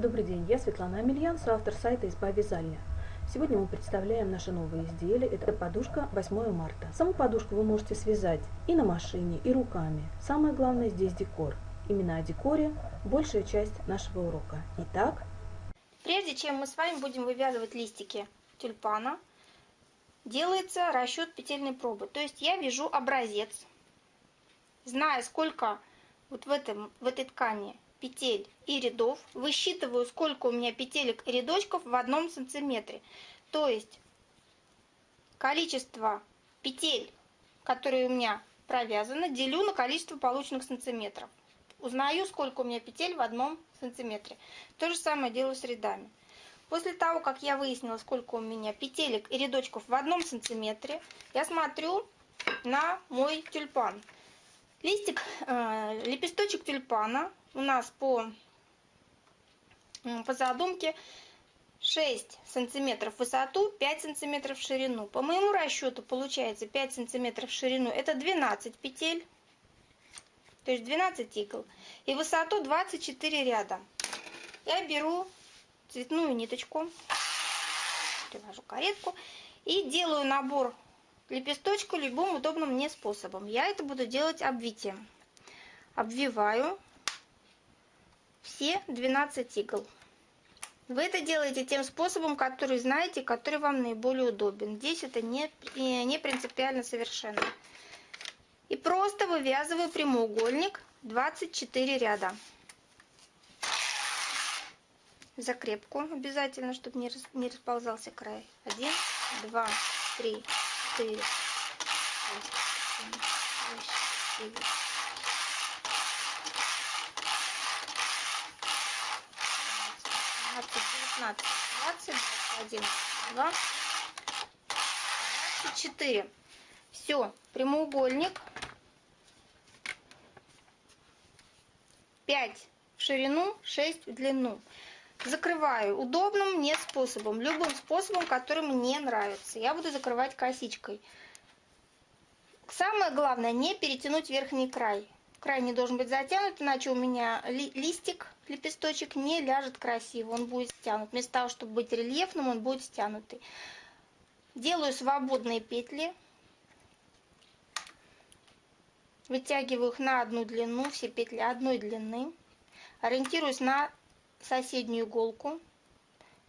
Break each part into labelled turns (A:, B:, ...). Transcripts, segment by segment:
A: Добрый день, я Светлана Амельян, соавтор сайта «Изба вязальня». Сегодня мы представляем наше новое изделие. Это подушка 8 марта. Саму подушку вы можете связать и на машине, и руками. Самое главное здесь декор. Именно о декоре большая часть нашего урока. Итак,
B: Прежде чем мы с вами будем вывязывать листики тюльпана, делается расчет петельной пробы. То есть я вяжу образец, зная сколько вот в, этом, в этой ткани петель и рядов, высчитываю, сколько у меня петелек и рядочков в одном сантиметре. То есть количество петель, которые у меня провязаны, делю на количество полученных сантиметров. Узнаю, сколько у меня петель в одном сантиметре. То же самое делаю с рядами. После того, как я выяснила, сколько у меня петелек и рядочков в одном сантиметре, я смотрю на мой тюльпан. Листик, э, лепесточек тюльпана у нас по, по задумке 6 сантиметров высоту, 5 сантиметров ширину. По моему расчету получается 5 сантиметров ширину, это 12 петель, то есть 12 игл. И высоту 24 ряда. Я беру цветную ниточку, привожу каретку и делаю набор лепесточка любым удобным мне способом. Я это буду делать обвитием. Обвиваю все 12 игл. Вы это делаете тем способом, который знаете, который вам наиболее удобен. Здесь это не, не принципиально совершенно. И просто вывязываю прямоугольник 24 ряда. Закрепку обязательно, чтобы не, не расползался край. 1, 2, 3, 4, 5, 6, 7, 8, 9, 19, 20, 21, 22, 24. Все, прямоугольник. 5 в ширину, 6 в длину. Закрываю удобным мне способом, любым способом, который мне нравится. Я буду закрывать косичкой. Самое главное, не перетянуть верхний край. Край не должен быть затянут, иначе у меня ли, листик, лепесточек не ляжет красиво, он будет стянут. Вместо того, чтобы быть рельефным, он будет стянутый. Делаю свободные петли. Вытягиваю их на одну длину, все петли одной длины. Ориентируюсь на соседнюю иголку.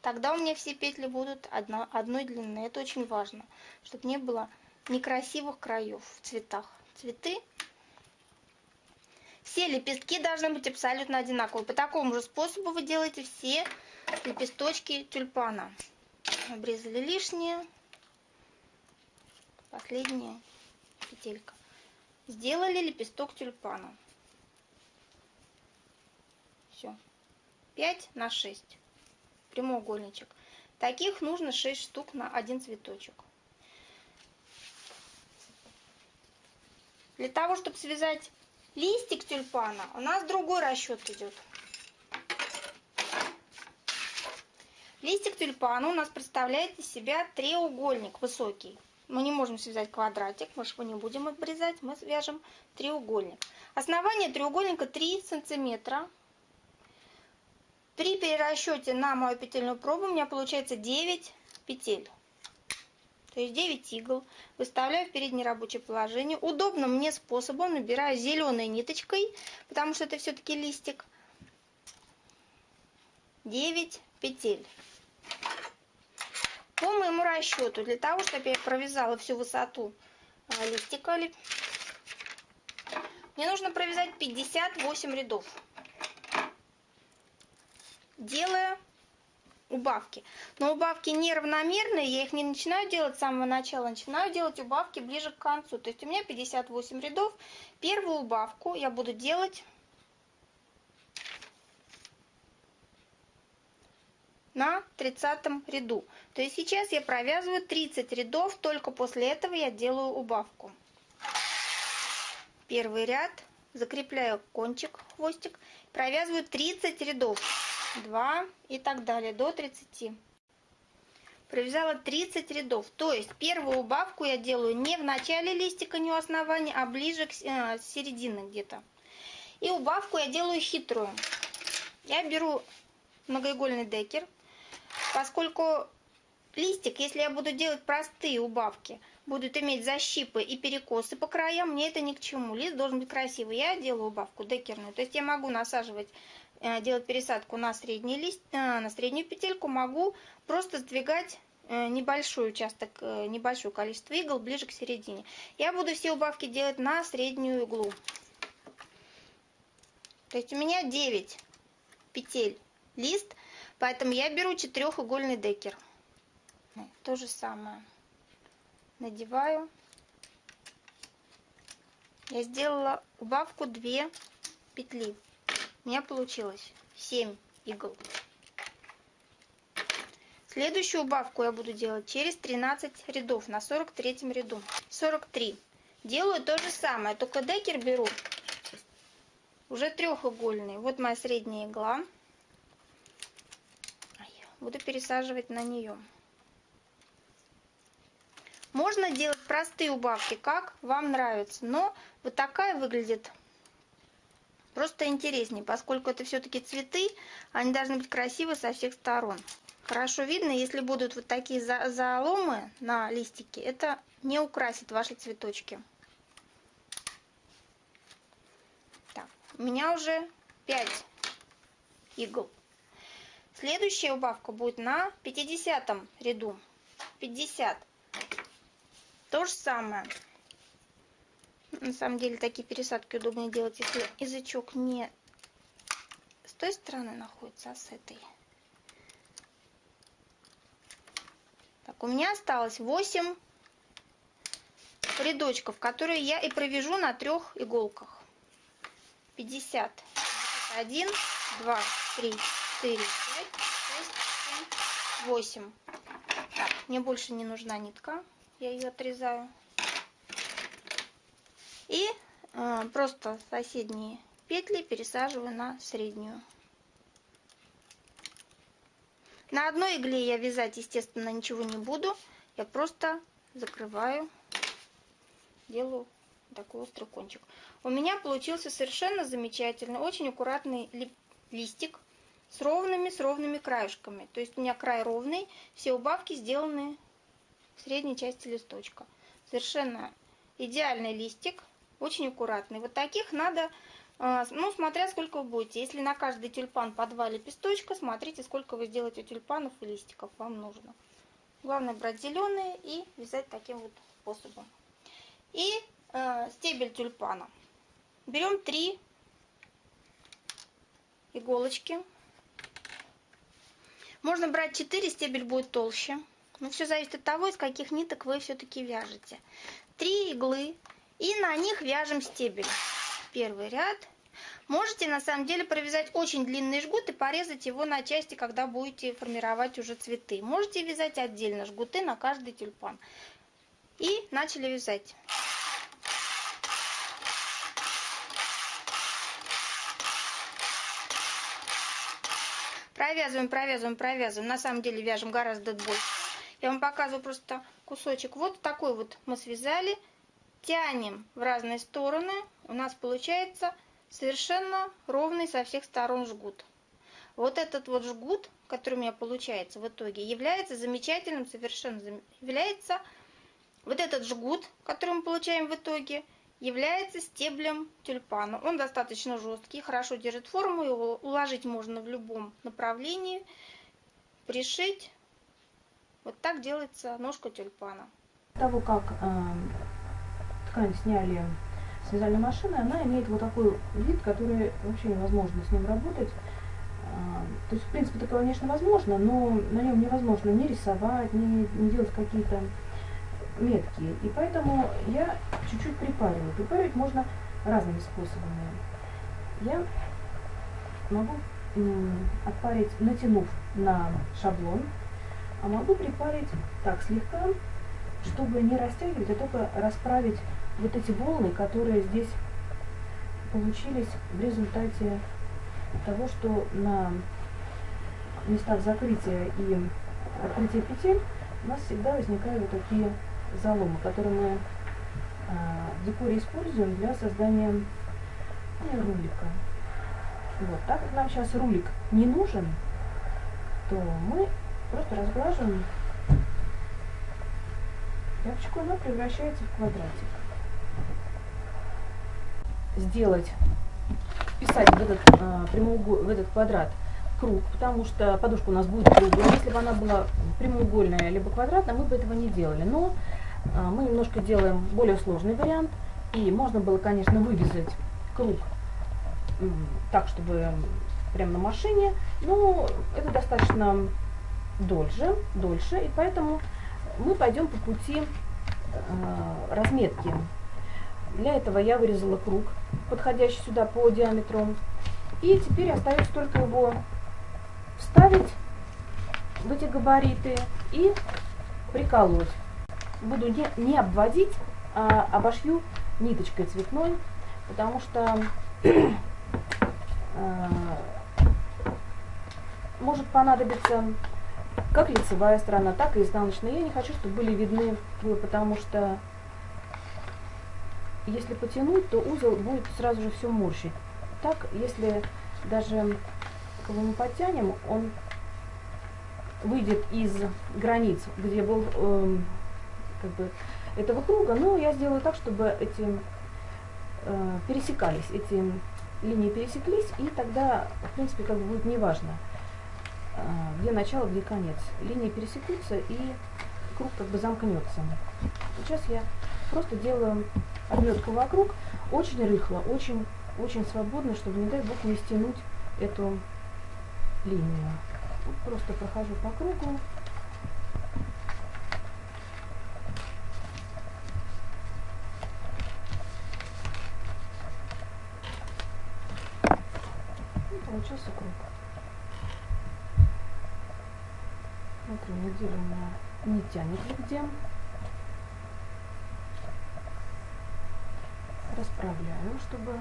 B: Тогда у меня все петли будут одно, одной длины. Это очень важно, чтобы не было некрасивых краев в цветах. Цветы все лепестки должны быть абсолютно одинаковые. По такому же способу вы делаете все лепесточки тюльпана. Обрезали лишнее. Последняя петелька. Сделали лепесток тюльпана. Все. 5 на 6. Прямоугольничек. Таких нужно 6 штук на один цветочек. Для того, чтобы связать листик тюльпана, у нас другой расчет идет. Листик тюльпана у нас представляет из себя треугольник высокий. Мы не можем связать квадратик, мы же его не будем обрезать, мы свяжем треугольник. Основание треугольника 3 сантиметра. При перерасчете на мою петельную пробу у меня получается 9 петель. То есть 9 игл. Выставляю в переднее рабочее положение. Удобным мне способом набираю зеленой ниточкой, потому что это все-таки листик. 9 петель. По моему расчету, для того, чтобы я провязала всю высоту а, листика, мне нужно провязать 58 рядов, делая убавки. Но убавки неравномерные, я их не начинаю делать с самого начала, начинаю делать убавки ближе к концу. То есть у меня 58 рядов. Первую убавку я буду делать на 30 ряду. То есть сейчас я провязываю 30 рядов, только после этого я делаю убавку. Первый ряд, закрепляю кончик, хвостик, провязываю 30 рядов. 2 и так далее, до 30. Провязала 30 рядов, то есть первую убавку я делаю не в начале листика, не у основания, а ближе к э, середине где-то. И убавку я делаю хитрую. Я беру многоигольный декер. Поскольку листик, если я буду делать простые убавки, будут иметь защипы и перекосы по краям, мне это ни к чему. Лист должен быть красивый. Я делаю убавку декерную. То есть я могу насаживать, делать пересадку на, средний лист, э, на среднюю петельку, могу просто сдвигать э, небольшой участок, небольшое количество игл ближе к середине. Я буду все убавки делать на среднюю иглу. То есть у меня 9 петель лист, поэтому я беру четырехугольный декер. То же самое. Надеваю. Я сделала убавку 2 петли. У меня получилось 7 игл. Следующую убавку я буду делать через 13 рядов на 43 ряду. 43. Делаю то же самое, только декер беру уже треугольный. Вот моя средняя игла. Буду пересаживать на нее. Можно делать простые убавки, как вам нравится. Но вот такая выглядит просто интереснее, поскольку это все-таки цветы, они должны быть красивы со всех сторон. Хорошо видно, если будут вот такие заломы на листике, это не украсит ваши цветочки. у меня уже 5 игл. Следующая убавка будет на 50 ряду. 50. То же самое. На самом деле такие пересадки удобнее делать, если язычок не с той стороны находится, а с этой. Так, у меня осталось 8 рядочков, которые я и провяжу на трех иголках. Пятьдесят. Один два три четыре пять шесть семь восемь. Так мне больше не нужна нитка. Я ее отрезаю и э, просто соседние петли пересаживаю на среднюю на одной игле я вязать естественно ничего не буду я просто закрываю делаю такой острый кончик. У меня получился совершенно замечательный, очень аккуратный листик с ровными, с ровными краешками. То есть у меня край ровный, все убавки сделаны в средней части листочка. Совершенно идеальный листик, очень аккуратный. Вот таких надо, а, ну, смотря сколько вы будете. Если на каждый тюльпан по два лепесточка, смотрите, сколько вы сделаете тюльпанов и листиков вам нужно. Главное брать зеленые и вязать таким вот способом. И э, стебель тюльпана. Берем три иголочки. Можно брать 4, стебель будет толще. Но все зависит от того, из каких ниток вы все-таки вяжете. Три иглы. И на них вяжем стебель. Первый ряд. Можете на самом деле провязать очень длинный жгут и порезать его на части, когда будете формировать уже цветы. Можете вязать отдельно жгуты на каждый тюльпан. И начали вязать. Провязываем, провязываем, провязываем. На самом деле вяжем гораздо больше. Я вам показываю просто кусочек. Вот такой вот мы связали. Тянем в разные стороны. У нас получается совершенно ровный со всех сторон жгут. Вот этот вот жгут, который у меня получается в итоге, является замечательным, совершенно является вот этот жгут, который мы получаем в итоге, является стеблем тюльпана. Он достаточно жесткий, хорошо держит форму, его уложить можно в любом направлении, пришить. Вот так делается ножка тюльпана.
A: Того, как э, ткань сняли с вязальной машины, она имеет вот такой вид, который вообще невозможно с ним работать. Э, то есть, в принципе, это, конечно, возможно, но на нем невозможно ни рисовать, ни, ни делать какие-то меткие. И поэтому я чуть-чуть припариваю. Припаривать можно разными способами. Я могу отпарить, натянув на шаблон, а могу припарить так слегка, чтобы не растягивать, а только расправить вот эти волны, которые здесь получились в результате того, что на местах закрытия и открытия петель у нас всегда возникают вот такие заломы, которые мы а, в декоре используем для создания рулика. Вот, так как нам сейчас рулик не нужен, то мы просто разглаживаем тряпочку, она превращается в квадратик. Сделать, вписать в этот, э, в этот квадрат круг, потому что подушка у нас будет круглая. Если бы она была прямоугольная либо квадратная, мы бы этого не делали. Но э, мы немножко делаем более сложный вариант. И можно было, конечно, вырезать круг так, чтобы прямо на машине, но это достаточно дольше, дольше, и поэтому мы пойдем по пути э, разметки. Для этого я вырезала круг, подходящий сюда по диаметру. И теперь остается только его вставить в эти габариты и приколоть. Буду не, не обводить, а обошью ниточкой цветной, потому что э, может понадобиться как лицевая сторона, так и изнаночная. Я не хочу, чтобы были видны, потому что если потянуть, то узел будет сразу же все морщить. Так, если даже когда мы подтянем, он выйдет из границ, где был э, как бы этого круга, но я сделаю так, чтобы эти э, пересекались, эти линии пересеклись, и тогда, в принципе, как бы будет неважно, э, где начало, где конец. Линии пересекутся, и круг как бы замкнется. Сейчас я просто делаю обметку вокруг, очень рыхло, очень, очень свободно, чтобы, не дай бог, не стянуть эту линию. Просто прохожу по кругу. И получился круг. Смотрю, неделю у меня не тянет нигде. Расправляю, чтобы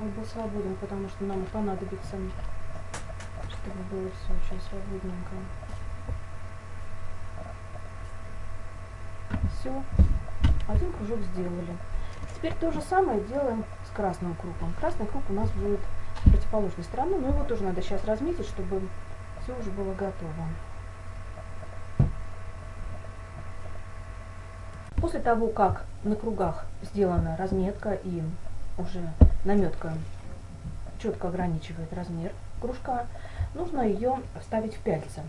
A: он был свободен, потому что нам понадобится чтобы было все очень свободненько. Все, один кружок сделали. Теперь то же самое делаем с красным кругом. Красный круг у нас будет противоположной стороны, но его тоже надо сейчас разметить, чтобы все уже было готово. После того, как на кругах сделана разметка и уже наметка четко ограничивает размер кружка, нужно ее вставить в пяльца.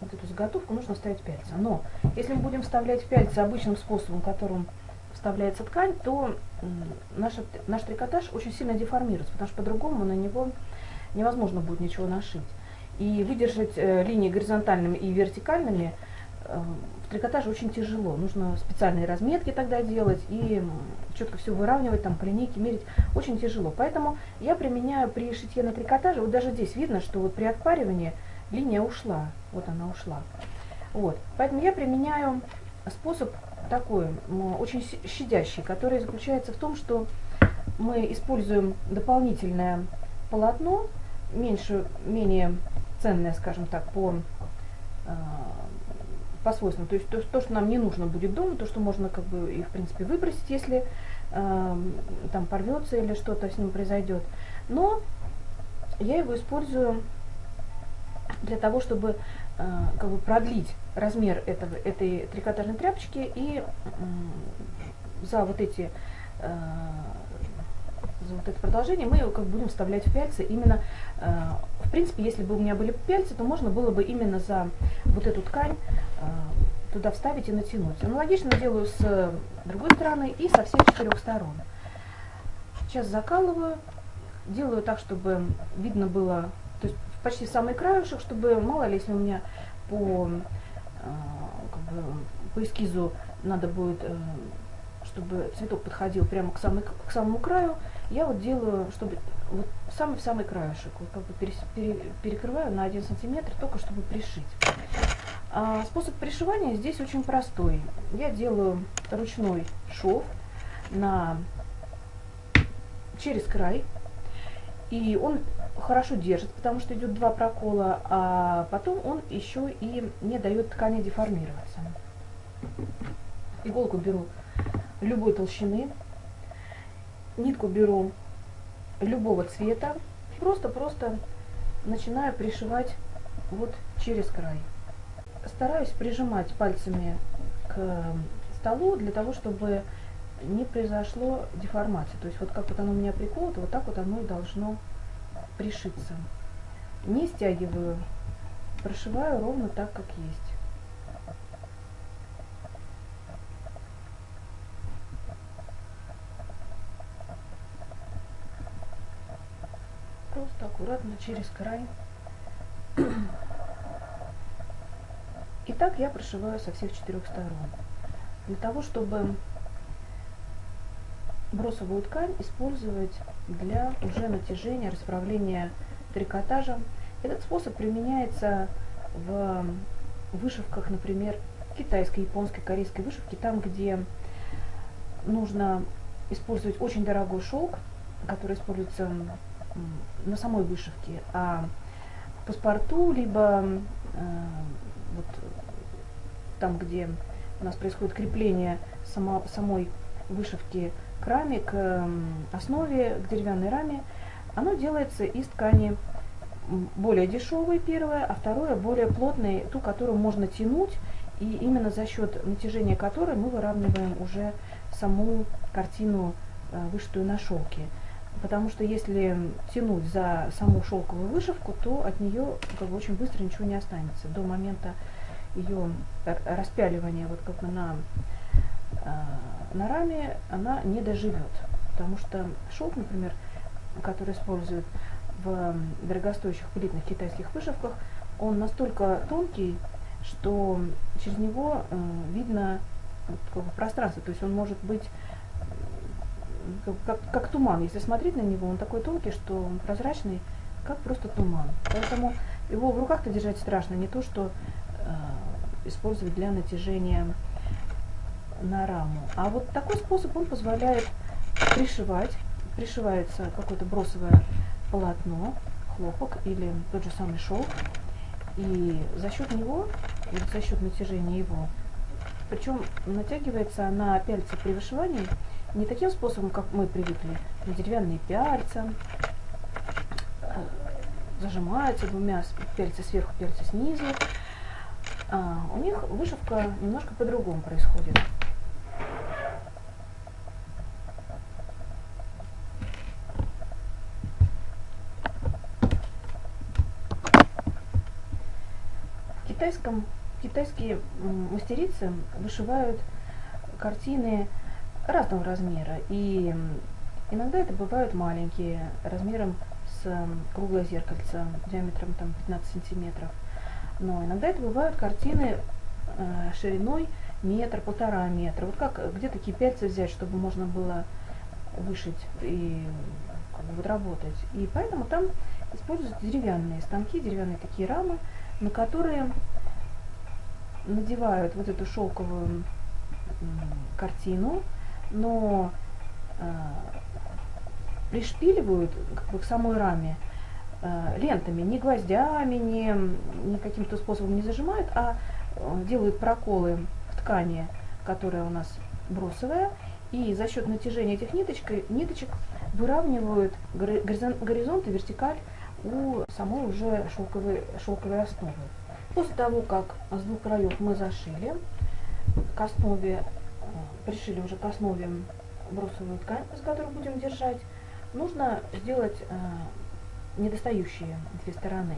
A: Вот эту заготовку нужно вставить в пяльца. Но если мы будем вставлять в пяльца обычным способом, которым вставляется ткань, то наш, наш трикотаж очень сильно деформируется, потому что по-другому на него невозможно будет ничего нашить. И выдержать э, линии горизонтальными и вертикальными э, в трикотаже очень тяжело. Нужно специальные разметки тогда делать и четко все выравнивать, там по линейке мерить. Очень тяжело. Поэтому я применяю при шитье на трикотаже, вот даже здесь видно, что вот при отпаривании линия ушла. Вот она ушла. Вот. Поэтому я применяю способ такой, очень щадящий, который заключается в том, что мы используем дополнительное полотно, меньше, менее ценное, скажем так, по а, по свойствам. То есть то, то, что нам не нужно будет дома, то, что можно как бы и в принципе выбросить, если э, там порвется или что-то с ним произойдет. Но я его использую для того, чтобы э, как бы продлить размер этого, этой трикотажной тряпочки и э, за вот эти э, вот это продолжение мы его как будем вставлять в пяльцы именно, э, в принципе, если бы у меня были пяльцы, то можно было бы именно за вот эту ткань э, туда вставить и натянуть. Аналогично делаю с другой стороны и со всех четырех сторон. Сейчас закалываю, делаю так, чтобы видно было, то есть почти самый краешек, чтобы мало ли, если у меня по, э, как бы, по эскизу надо будет э, чтобы цветок подходил прямо к, самой, к самому краю, я вот делаю, чтобы вот самый-самый краешек, вот как бы перес, пере, перекрываю на 1 сантиметр, только чтобы пришить. А способ пришивания здесь очень простой. Я делаю ручной шов на, через край, и он хорошо держит, потому что идет два прокола, а потом он еще и не дает ткани деформироваться. Иголку беру любой толщины, нитку беру любого цвета, просто-просто начинаю пришивать вот через край. Стараюсь прижимать пальцами к столу для того, чтобы не произошло деформации. То есть вот как вот оно у меня приколото, вот так вот оно и должно пришиться. Не стягиваю, прошиваю ровно так, как есть. Просто аккуратно через край. И так я прошиваю со всех четырех сторон. Для того, чтобы бросовую ткань использовать для уже натяжения, расправления трикотажем. Этот способ применяется в вышивках, например, китайской, японской, корейской вышивки, там, где нужно использовать очень дорогой шелк, который используется на самой вышивке, а паспорту, либо э, вот там, где у нас происходит крепление само, самой вышивки к раме, к основе, к деревянной раме, оно делается из ткани более дешевой первое, а второе более плотной, ту, которую можно тянуть, и именно за счет натяжения которой мы выравниваем уже саму картину, э, вышитую на шелке. Потому что если тянуть за саму шелковую вышивку, то от нее как бы, очень быстро ничего не останется. До момента ее распяливания вот как бы на э, на раме она не доживет, потому что шелк, например, который используют в дорогостоящих пылитных китайских вышивках, он настолько тонкий, что через него э, видно как бы, пространство, то есть он может быть как, как, туман. Если смотреть на него, он такой тонкий, что он прозрачный, как просто туман. Поэтому его в руках-то держать страшно, не то что э, использовать для натяжения на раму. А вот такой способ, он позволяет пришивать. Пришивается какое-то бросовое полотно, хлопок или тот же самый шелк. И за счет него, за счет натяжения его, причем натягивается на пяльцы при вышивании не таким способом, как мы привыкли, на деревянные пяльца, э, зажимаются двумя пяльцы сверху, пяльцы снизу. А, у них вышивка немножко по-другому происходит. китайском, китайские мастерицы вышивают картины разного размера. И иногда это бывают маленькие, размером с круглое зеркальце, диаметром там, 15 сантиметров. Но иногда это бывают картины э, шириной метр, полтора метра. Вот как, где такие пяльцы взять, чтобы можно было вышить и как бы, вот, работать. И поэтому там используются деревянные станки, деревянные такие рамы, на которые надевают вот эту шелковую картину, но э, пришпиливают как бы, к самой раме э, лентами, не гвоздями, не, не каким-то способом не зажимают, а э, делают проколы в ткани, которая у нас бросовая, и за счет натяжения этих ниточек, ниточек выравнивают горизонт и вертикаль у самой уже шелковой, шелковой основы. После того, как с двух краев мы зашили, к основе, пришили уже к основе брусовую ткань, с которой будем держать, нужно сделать э, недостающие две стороны.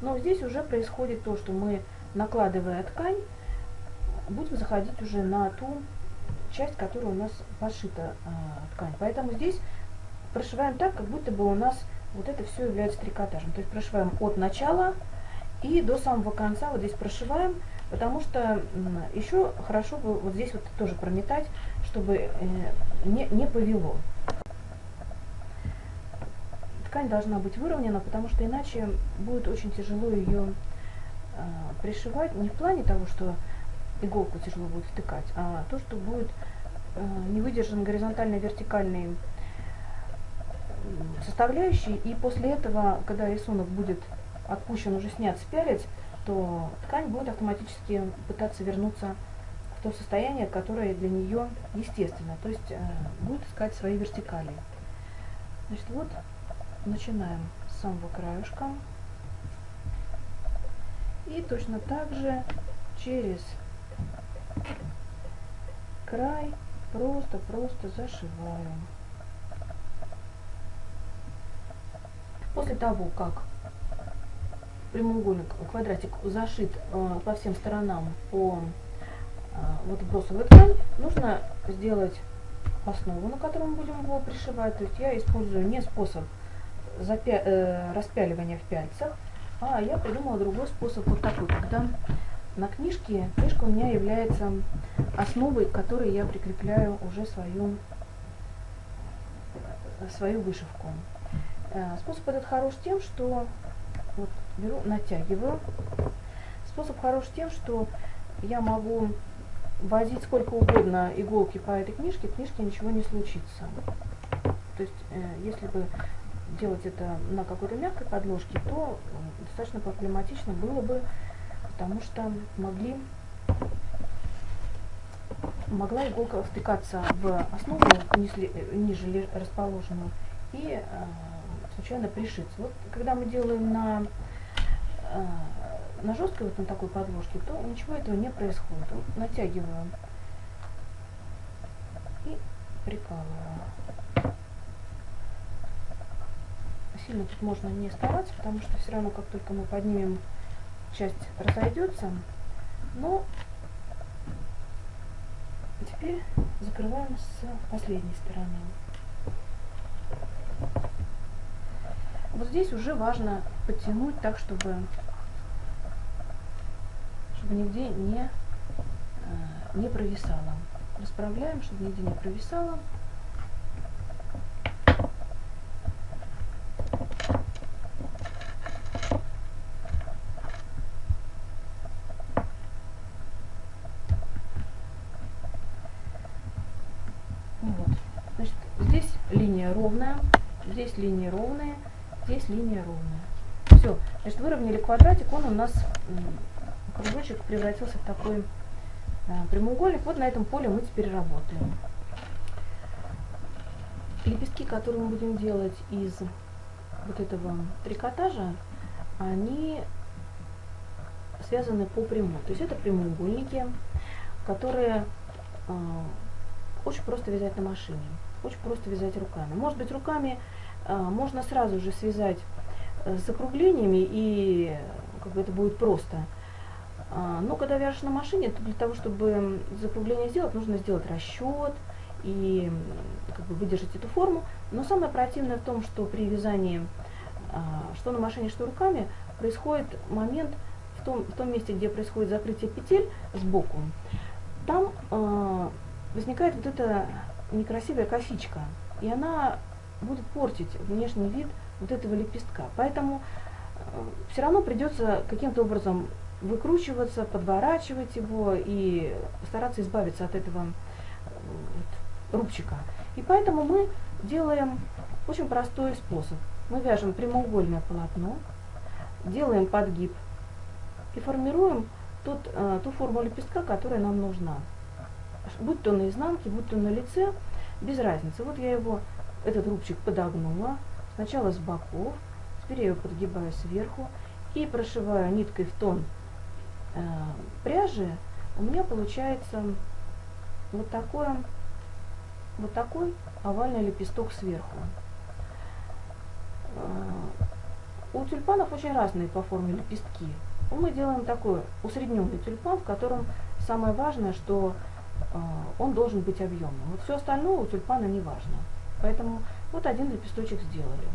A: Но здесь уже происходит то, что мы, накладывая ткань, будем заходить уже на ту часть, которая у нас пошита э, ткань. Поэтому здесь прошиваем так, как будто бы у нас вот это все является трикотажем. То есть прошиваем от начала и до самого конца вот здесь прошиваем, потому что еще хорошо бы вот здесь вот тоже прометать, чтобы э, не, не повело. Ткань должна быть выровнена, потому что иначе будет очень тяжело ее э, пришивать. Не в плане того, что иголку тяжело будет втыкать, а то, что будет э, не выдержан горизонтальный вертикальный составляющий, и после этого, когда рисунок будет отпущен, уже снят с то ткань будет автоматически пытаться вернуться в то состояние, которое для нее естественно, то есть э, будет искать свои вертикали. Значит, вот начинаем с самого краешка. И точно так же через край просто-просто зашиваем. После того, как прямоугольник, квадратик зашит э, по всем сторонам по э, вот бросовой ткань, нужно сделать основу, на которую мы будем его пришивать. То есть я использую не способ запя э, распяливания в пяльцах, а я придумала другой способ, вот такой, когда на книжке, книжка у меня является основой, к которой я прикрепляю уже свою, свою вышивку. Э, способ этот хорош тем, что вот беру, натягиваю. Способ хорош тем, что я могу возить сколько угодно иголки по этой книжке, книжке ничего не случится. То есть, э, если бы делать это на какой-то мягкой подложке, то достаточно проблематично было бы, потому что могли могла иголка втыкаться в основу ниже, ниже расположенную и э, случайно пришиться. Вот когда мы делаем на, э, на жесткой, вот на такой подложке, то ничего этого не происходит. Натягиваю и прикалываю. Сильно тут можно не стараться, потому что все равно, как только мы поднимем, часть разойдется. Но теперь закрываем с последней стороны. Вот здесь уже важно подтянуть так, чтобы, чтобы нигде не, э, не провисало. Расправляем, чтобы нигде не провисало. Линия ровная, здесь линия ровная, здесь линия ровная. Все, значит, выровняли квадратик, он у нас, кружочек превратился в такой а, прямоугольник. Вот на этом поле мы теперь работаем. Лепестки, которые мы будем делать из вот этого трикотажа, они связаны по прямой. То есть это прямоугольники, которые э, очень просто вязать на машине, очень просто вязать руками. Может быть, руками а, можно сразу же связать э, с закруглениями, и как бы это будет просто. А, но когда вяжешь на машине, то для того, чтобы закругление сделать, нужно сделать расчет и как бы выдержать эту форму. Но самое противное в том, что при вязании а, что на машине, что руками, происходит момент в том, в том месте, где происходит закрытие петель сбоку, там э, возникает вот эта некрасивая косичка, и она будет портить внешний вид вот этого лепестка. Поэтому э, все равно придется каким-то образом выкручиваться, подворачивать его и стараться избавиться от этого э, вот, рубчика. И поэтому мы делаем очень простой способ. Мы вяжем прямоугольное полотно, делаем подгиб и формируем тот, э, ту форму лепестка, которая нам нужна. Будь то на изнанке, будь то на лице, без разницы. Вот я его этот рубчик подогнула, сначала с боков, теперь я ее подгибаю сверху и прошиваю ниткой в тон пряжи, у меня получается вот такой, вот такой овальный лепесток сверху. Э, у тюльпанов очень разные по форме лепестки. Мы делаем такой усредненный тюльпан, в котором самое важное, что э, он должен быть объемным. Вот все остальное у тюльпана не важно. Поэтому вот один лепесточек сделали.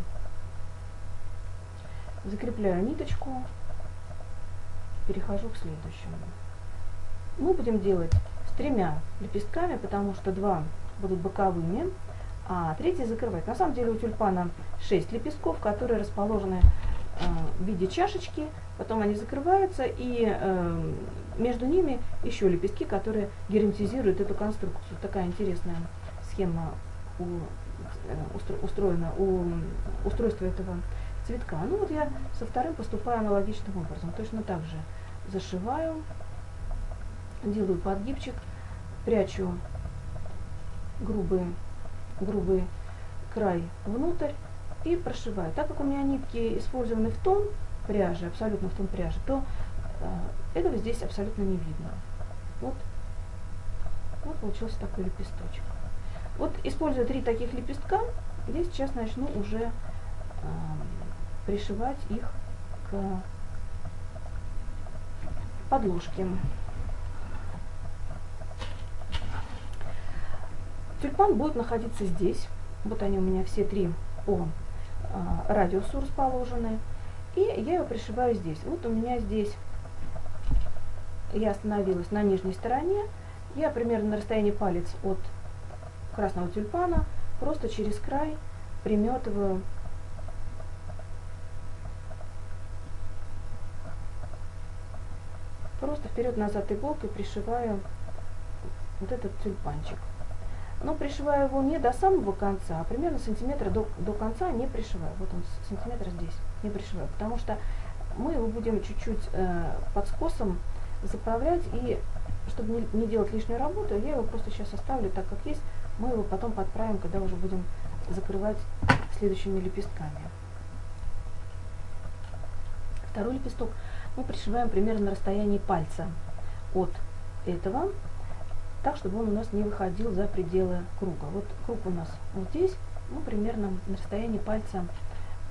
A: Закрепляю ниточку, перехожу к следующему. Мы будем делать с тремя лепестками, потому что два будут боковыми, а третий закрывать. На самом деле у тюльпана 6 лепестков, которые расположены э, в виде чашечки, потом они закрываются, и э, между ними еще лепестки, которые герметизируют эту конструкцию. Такая интересная схема у Э, устроено у устройства этого цветка. Ну вот я со вторым поступаю аналогичным образом. Точно так же зашиваю, делаю подгибчик, прячу грубый, грубый край внутрь и прошиваю. Так как у меня нитки использованы в тон пряжи, абсолютно в тон пряжи, то этого здесь абсолютно не видно. Вот, вот получился такой лепесточек. Вот используя три таких лепестка, я сейчас начну уже э, пришивать их к подложке. Тюльпан будет находиться здесь. Вот они у меня все три по э, радиусу расположены. И я его пришиваю здесь. Вот у меня здесь я остановилась на нижней стороне. Я примерно на расстоянии палец от красного тюльпана просто через край приметываю просто вперед-назад иголкой пришиваю вот этот тюльпанчик. Но пришиваю его не до самого конца, а примерно сантиметра до, до конца не пришиваю. Вот он сантиметр здесь не пришиваю, потому что мы его будем чуть-чуть э, под скосом заправлять и чтобы не, не делать лишнюю работу, я его просто сейчас оставлю так, как есть. Мы его потом подправим, когда уже будем закрывать следующими лепестками. Второй лепесток мы пришиваем примерно на расстоянии пальца от этого, так, чтобы он у нас не выходил за пределы круга. Вот круг у нас вот здесь, мы примерно на расстоянии пальца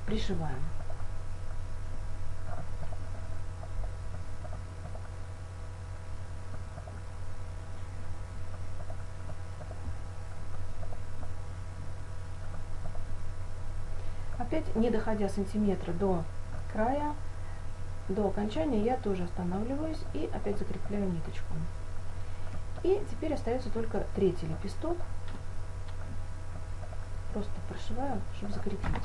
A: пришиваем. Опять не доходя сантиметра до края, до окончания, я тоже останавливаюсь и опять закрепляю ниточку. И теперь остается только третий лепесток. Просто прошиваю, чтобы закрепить.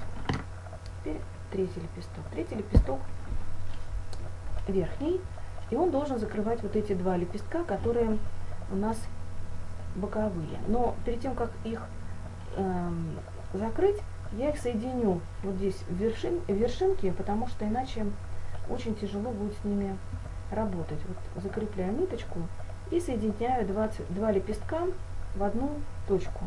A: Теперь третий лепесток. Третий лепесток верхний, и он должен закрывать вот эти два лепестка, которые у нас боковые. Но перед тем, как их эм, закрыть, я их соединю вот здесь в, вершин, вершинке, потому что иначе очень тяжело будет с ними работать. Вот закрепляю ниточку и соединяю 20, два лепестка в одну точку.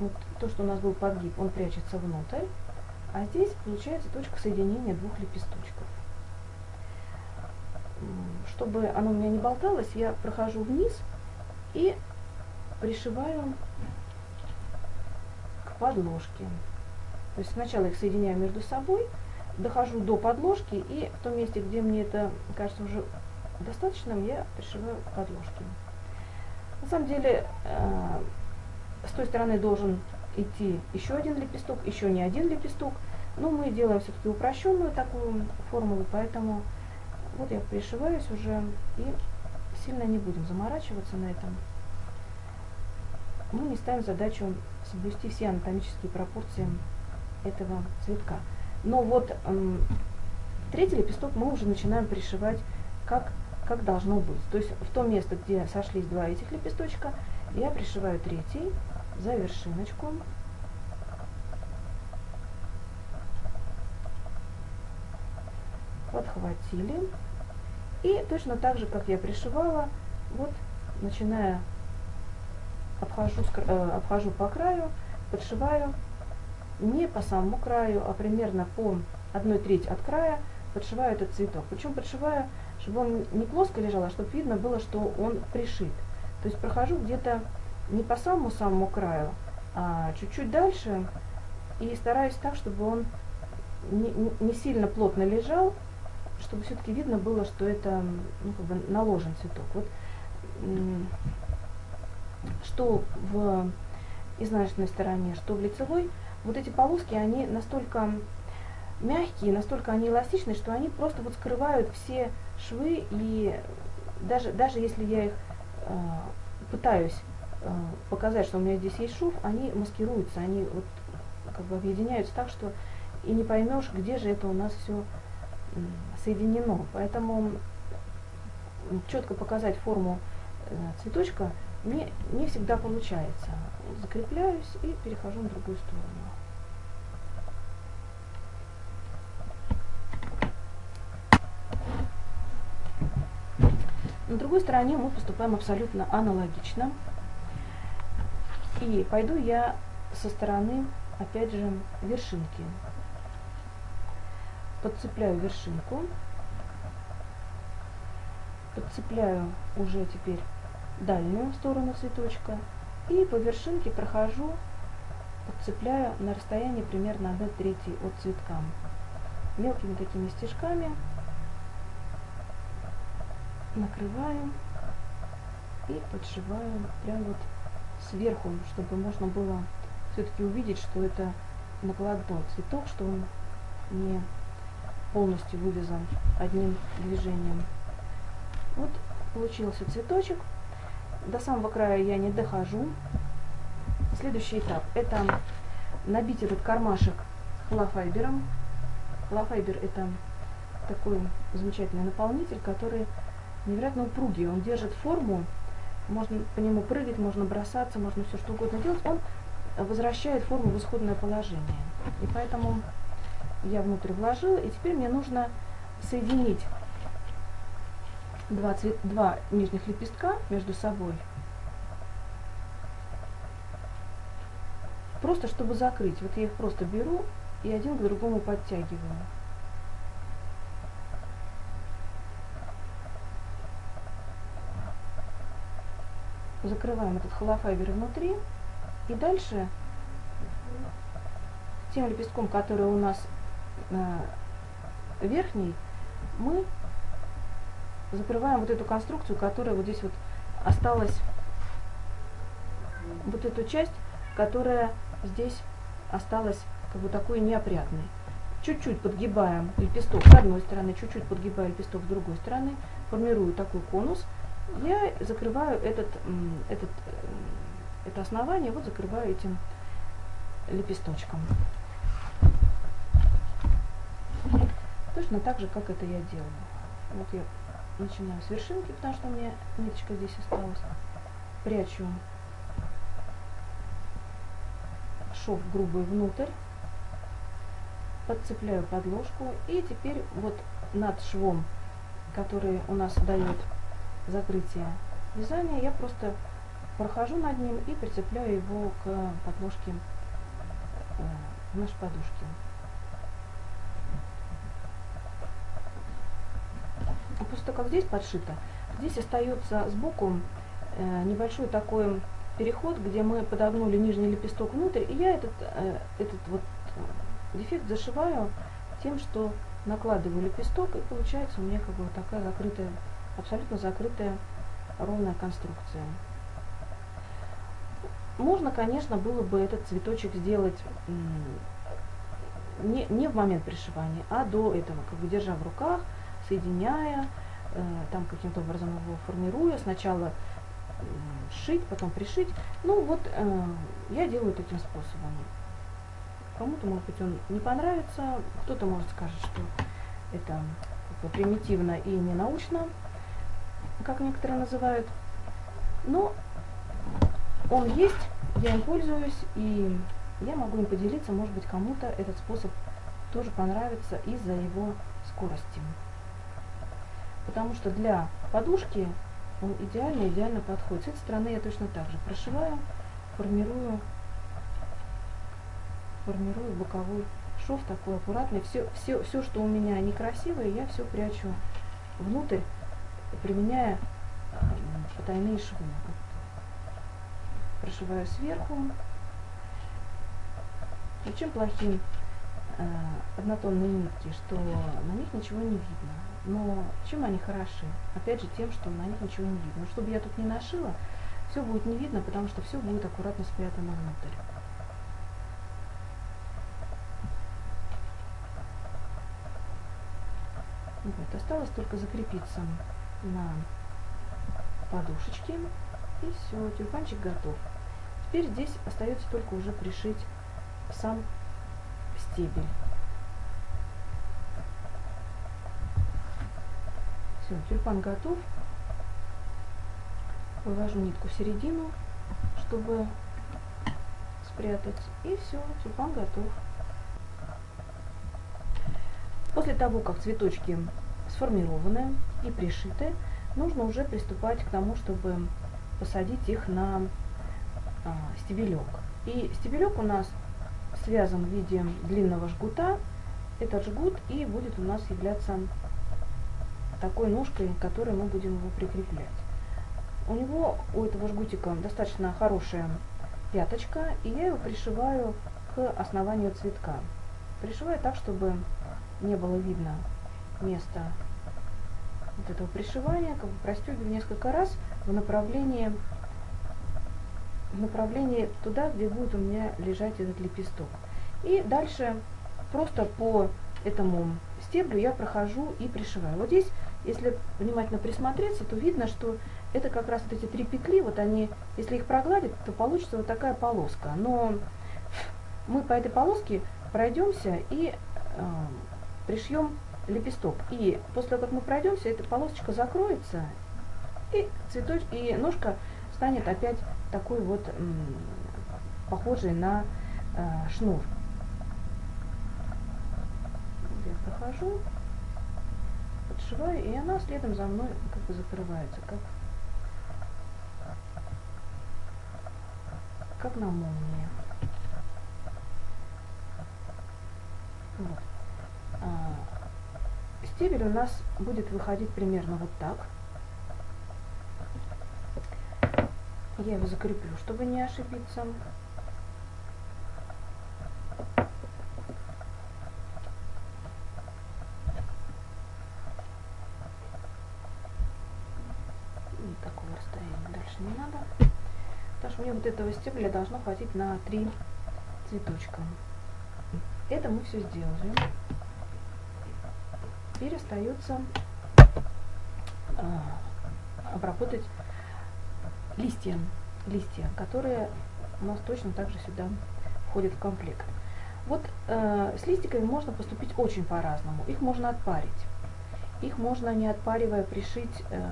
A: Вот то, что у нас был подгиб, он прячется внутрь, а здесь получается точка соединения двух лепесточков. Чтобы оно у меня не болталось, я прохожу вниз и пришиваю к подложке. То есть сначала их соединяю между собой, дохожу до подложки и в том месте, где мне это кажется уже достаточным, я пришиваю подложки. На самом деле э, с той стороны должен идти еще один лепесток, еще не один лепесток, но мы делаем все-таки упрощенную такую формулу, поэтому вот я пришиваюсь уже и сильно не будем заморачиваться на этом. Мы не ставим задачу соблюсти все анатомические пропорции этого цветка. Но вот э, третий лепесток мы уже начинаем пришивать как, как должно быть. То есть в то место, где сошлись два этих лепесточка, я пришиваю третий за вершиночку. Подхватили. И точно так же, как я пришивала, вот начиная обхожу, э, обхожу по краю, подшиваю не по самому краю, а примерно по одной треть от края подшиваю этот цветок. Причем подшиваю, чтобы он не плоско лежал, а чтобы видно было, что он пришит. То есть прохожу где-то не по самому-самому краю, а чуть-чуть дальше и стараюсь так, чтобы он не, не сильно плотно лежал, чтобы все-таки видно было, что это ну, как бы наложен цветок. Вот, что в изнаночной стороне, что в лицевой, вот эти полоски, они настолько мягкие, настолько они эластичные, что они просто вот скрывают все швы, и даже, даже если я их э, пытаюсь э, показать, что у меня здесь есть шов, они маскируются, они вот как бы объединяются так, что и не поймешь, где же это у нас все соединено. Поэтому четко показать форму э, цветочка не, не всегда получается. Закрепляюсь и перехожу на другую сторону. На другой стороне мы поступаем абсолютно аналогично. И пойду я со стороны, опять же, вершинки. подцепляю вершинку, подцепляю уже теперь дальнюю сторону цветочка и по вершинке прохожу, подцепляю на расстоянии примерно 1 трети от цветка. Мелкими такими стежками накрываю и подшиваю прям вот сверху, чтобы можно было все-таки увидеть, что это накладной цветок, что он не полностью вывязан одним движением. Вот получился цветочек. До самого края я не дохожу. Следующий этап – это набить этот кармашек холофайбером. Холофайбер – это такой замечательный наполнитель, который невероятно упругий. Он держит форму, можно по нему прыгать, можно бросаться, можно все что угодно делать. Он возвращает форму в исходное положение. И поэтому я внутрь вложила, и теперь мне нужно соединить два, цвет, два нижних лепестка между собой. Просто чтобы закрыть. Вот я их просто беру и один к другому подтягиваю. Закрываем этот холофайбер внутри. И дальше тем лепестком, который у нас э, верхний, мы закрываем вот эту конструкцию, которая вот здесь вот осталась, вот эту часть, которая здесь осталась как бы такой неопрятной. Чуть-чуть подгибаем лепесток с одной стороны, чуть-чуть подгибаю лепесток с другой стороны, формирую такой конус. Я закрываю этот, этот, это основание, вот закрываю этим лепесточком. Точно так же, как это я делаю. Вот я начинаю с вершинки, потому что у меня ниточка здесь осталась. Прячу шов грубый внутрь, подцепляю подложку и теперь вот над швом, который у нас дает закрытие вязания, я просто прохожу над ним и прицепляю его к подложке э, нашей подушки. Того, как здесь подшито, здесь остается сбоку э, небольшой такой переход, где мы подогнули нижний лепесток внутрь, и я этот, э, этот вот дефект зашиваю тем, что накладываю лепесток, и получается у меня как бы вот такая закрытая, абсолютно закрытая ровная конструкция. Можно, конечно, было бы этот цветочек сделать не, не в момент пришивания, а до этого, как бы держа в руках, соединяя, э, там каким-то образом его формируя, сначала шить, потом пришить. Ну вот э, я делаю таким способом. Кому-то, может быть, он не понравится, кто-то может скажет, что это примитивно и не научно, как некоторые называют. Но он есть, я им пользуюсь, и я могу им поделиться, может быть, кому-то этот способ тоже понравится из-за его скорости потому что для подушки он идеально, идеально подходит. С этой стороны я точно так же прошиваю, формирую, формирую боковой шов такой аккуратный. Все, все, все, что у меня некрасивое, я все прячу внутрь, применяя э, потайные швы. Прошиваю сверху. И чем плохим э, однотонные нитки, что на них ничего не видно. Но чем они хороши? Опять же тем, что на них ничего не видно. Но чтобы я тут не нашила, все будет не видно, потому что все будет аккуратно спрятано внутрь. Вот, осталось только закрепиться на подушечке. И все, тюльпанчик готов. Теперь здесь остается только уже пришить сам стебель. Все, тюльпан готов. Вывожу нитку в середину, чтобы спрятать. И все, тюльпан готов. После того, как цветочки сформированы и пришиты, нужно уже приступать к тому, чтобы посадить их на а, стебелек. И стебелек у нас связан в виде длинного жгута. этот жгут и будет у нас являться такой ножкой, которой мы будем его прикреплять. У него, у этого жгутика, достаточно хорошая пяточка, и я его пришиваю к основанию цветка. Пришиваю так, чтобы не было видно места вот этого пришивания, как бы простегиваю несколько раз в направлении, в направлении туда, где будет у меня лежать этот лепесток. И дальше просто по этому стеблю я прохожу и пришиваю. Вот здесь, если внимательно присмотреться, то видно, что это как раз вот эти три петли, вот они, если их прогладить, то получится вот такая полоска. Но мы по этой полоске пройдемся и э, пришьем лепесток. И после того, как мы пройдемся, эта полосочка закроется, и цветоч... и ножка станет опять такой вот похожей на э, шнур. Я прохожу, подшиваю, и она следом за мной как бы закрывается, как, как на молнии. Вот. А, стебель у нас будет выходить примерно вот так. Я его закреплю, чтобы не ошибиться. И такого расстояния дальше не надо. Потому что мне вот этого стебля должно хватить на три цветочка. Это мы все сделали. Теперь остается а, обработать листья, листья, которые у нас точно также сюда входят в комплект. Вот э, с листиками можно поступить очень по-разному. Их можно отпарить. Их можно, не отпаривая, пришить э,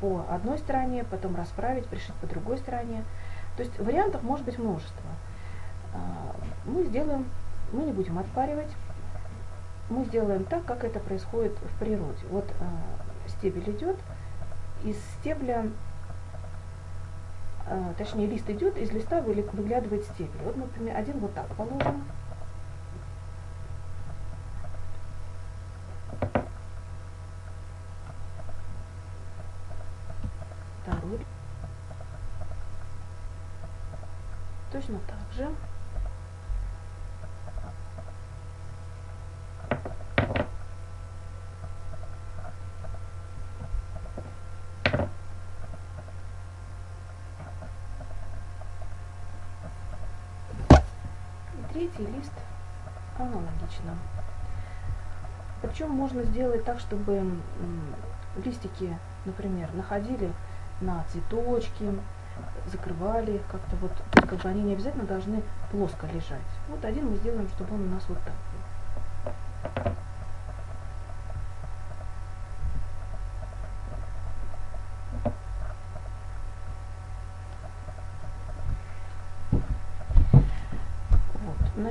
A: по одной стороне, потом расправить, пришить по другой стороне. То есть вариантов может быть множество. Э, мы сделаем, мы не будем отпаривать, мы сделаем так, как это происходит в природе. Вот э, стебель идет, из стебля а, точнее лист идет, из листа выглядывает стебель. Вот, например, один вот так положим. Второй. Точно так же. Третий лист аналогично. Причем можно сделать так, чтобы листики, например, находили на цветочки, закрывали как-то вот, как бы они не обязательно должны плоско лежать. Вот один мы сделаем, чтобы он у нас вот так был.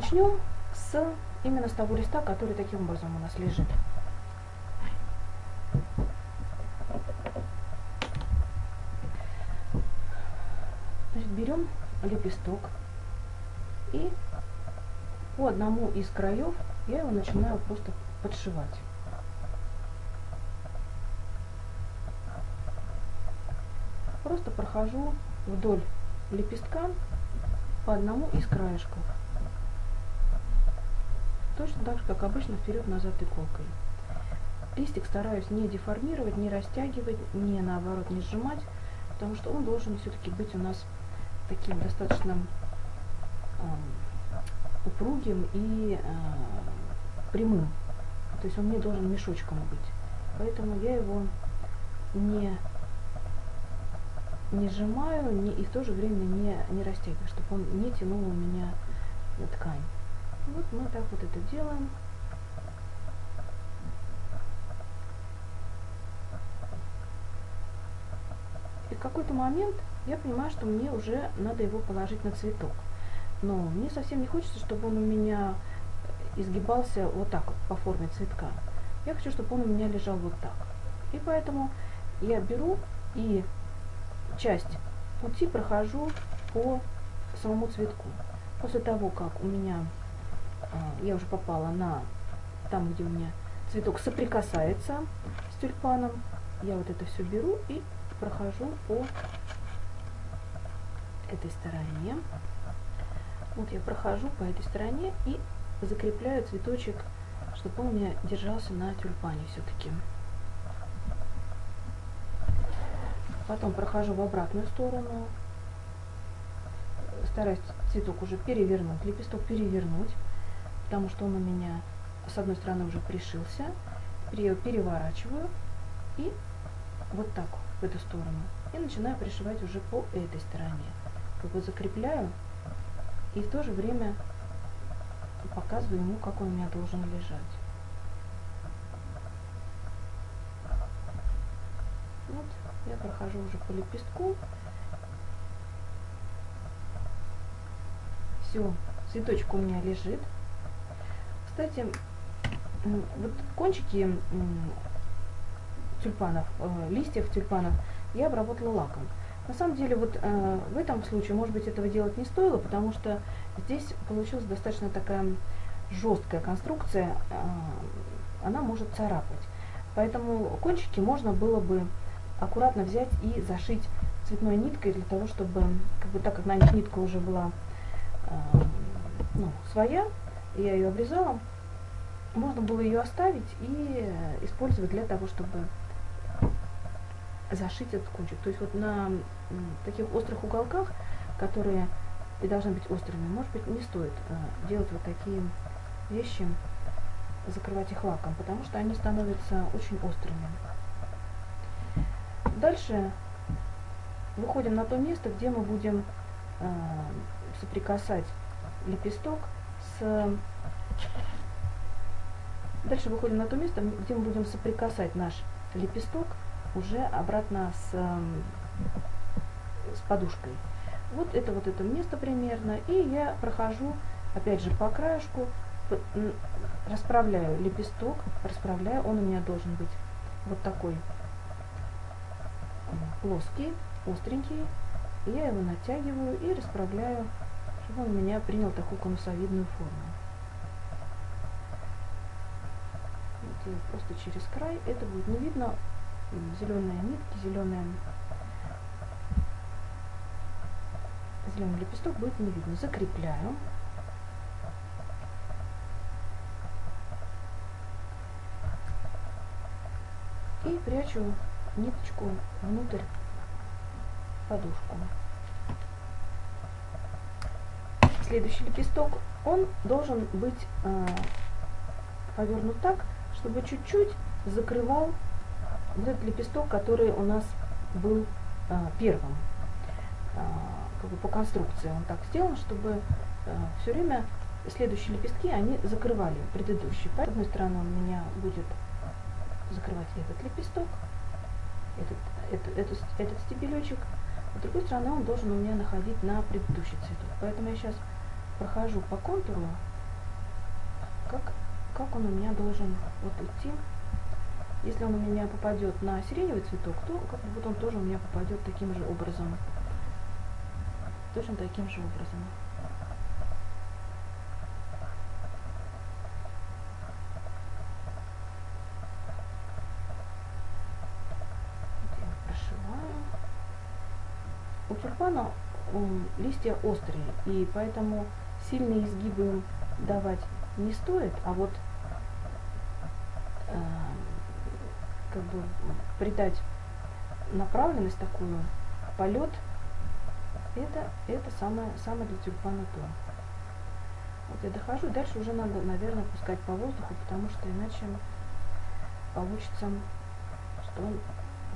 A: Начнем с именно с того листа, который таким образом у нас лежит. Значит, берем лепесток и по одному из краев я его начинаю просто подшивать. Просто прохожу вдоль лепестка по одному из краешков. Точно так же, как обычно, вперед-назад иголкой. Листик стараюсь не деформировать, не растягивать, не наоборот не сжимать, потому что он должен все-таки быть у нас таким достаточно э, упругим и э, прямым. То есть он не должен мешочком быть. Поэтому я его не, не сжимаю не, и в то же время не, не растягиваю, чтобы он не тянул у меня ткань. Вот мы так вот это делаем. И в какой-то момент я понимаю, что мне уже надо его положить на цветок. Но мне совсем не хочется, чтобы он у меня изгибался вот так вот по форме цветка. Я хочу, чтобы он у меня лежал вот так. И поэтому я беру и часть пути прохожу по самому цветку. После того, как у меня я уже попала на там, где у меня цветок соприкасается с тюльпаном. Я вот это все беру и прохожу по этой стороне. Вот я прохожу по этой стороне и закрепляю цветочек, чтобы он у меня держался на тюльпане все-таки. Потом прохожу в обратную сторону. Стараюсь цветок уже перевернуть, лепесток перевернуть, потому что он у меня с одной стороны уже пришился. Переворачиваю и вот так в эту сторону. И начинаю пришивать уже по этой стороне. Как бы закрепляю и в то же время показываю ему, как он у меня должен лежать. Вот, я прохожу уже по лепестку. Все, цветочек у меня лежит. Кстати, вот кончики тюльпанов, э, листьев тюльпанов я обработала лаком. На самом деле, вот э, в этом случае, может быть, этого делать не стоило, потому что здесь получилась достаточно такая жесткая конструкция, э, она может царапать. Поэтому кончики можно было бы аккуратно взять и зашить цветной ниткой для того, чтобы, как бы, так как на них нитка уже была э, ну, своя, я ее обрезала, можно было ее оставить и использовать для того, чтобы зашить этот кончик. То есть вот на таких острых уголках, которые и должны быть острыми, может быть, не стоит э, делать вот такие вещи, закрывать их лаком, потому что они становятся очень острыми. Дальше выходим на то место, где мы будем э, соприкасать лепесток. Дальше выходим на то место, где мы будем соприкасать наш лепесток уже обратно с, с подушкой. Вот это вот это место примерно. И я прохожу, опять же, по краешку, расправляю лепесток, расправляю. Он у меня должен быть вот такой плоский, остренький. Я его натягиваю и расправляю, чтобы он у меня принял такую конусовидную форму. Вот просто через край. Это будет не видно, зеленые нитки, зеленые зеленый лепесток будет не видно. Закрепляю. И прячу ниточку внутрь подушку. Следующий лепесток, он должен быть э, повернут так, чтобы чуть-чуть закрывал вот этот лепесток, который у нас был а, первым, а, как бы по конструкции он так сделан, чтобы а, все время следующие лепестки, они закрывали предыдущий. С одной стороны он меня будет закрывать этот лепесток, этот, этот, этот, этот стебелечек, а с другой стороны он должен у меня находить на предыдущий цветок. Поэтому я сейчас прохожу по контуру, как, как он у меня должен вот идти если он у меня попадет на сиреневый цветок, то как бы вот он тоже у меня попадет таким же образом. Точно таким же образом. У тюльпана листья острые, и поэтому сильные изгибы давать не стоит, а вот э, как бы придать направленность такую, полет, это, это самое, самое для тюльпана то. Вот я дохожу, дальше уже надо, наверное, пускать по воздуху, потому что иначе получится, что он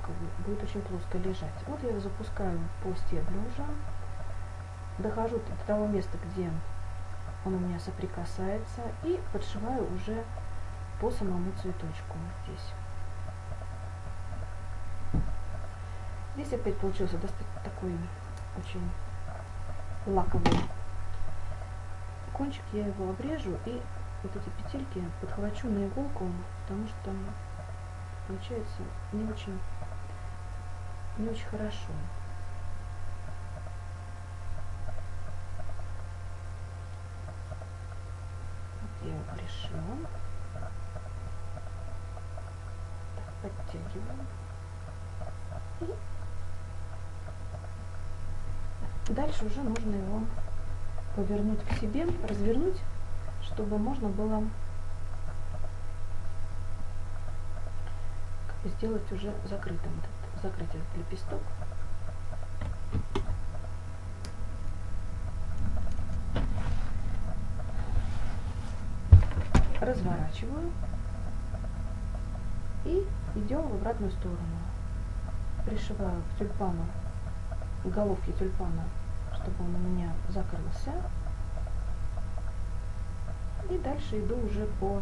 A: как бы, будет очень плоско лежать. Вот я запускаю по стеблю уже, дохожу до того места, где он у меня соприкасается, и подшиваю уже по самому цветочку здесь. Здесь опять получился такой очень лаковый кончик. Я его обрежу и вот эти петельки подхвачу на иголку, потому что получается не очень, не очень хорошо. Хорошо. Так, подтягиваем. И дальше уже нужно его повернуть к себе, развернуть, чтобы можно было сделать уже закрытым, этот, закрыть этот лепесток. Разворачиваю и идем в обратную сторону. Пришиваю к тюльпану, к тюльпана, чтобы он у меня закрылся. И дальше иду уже по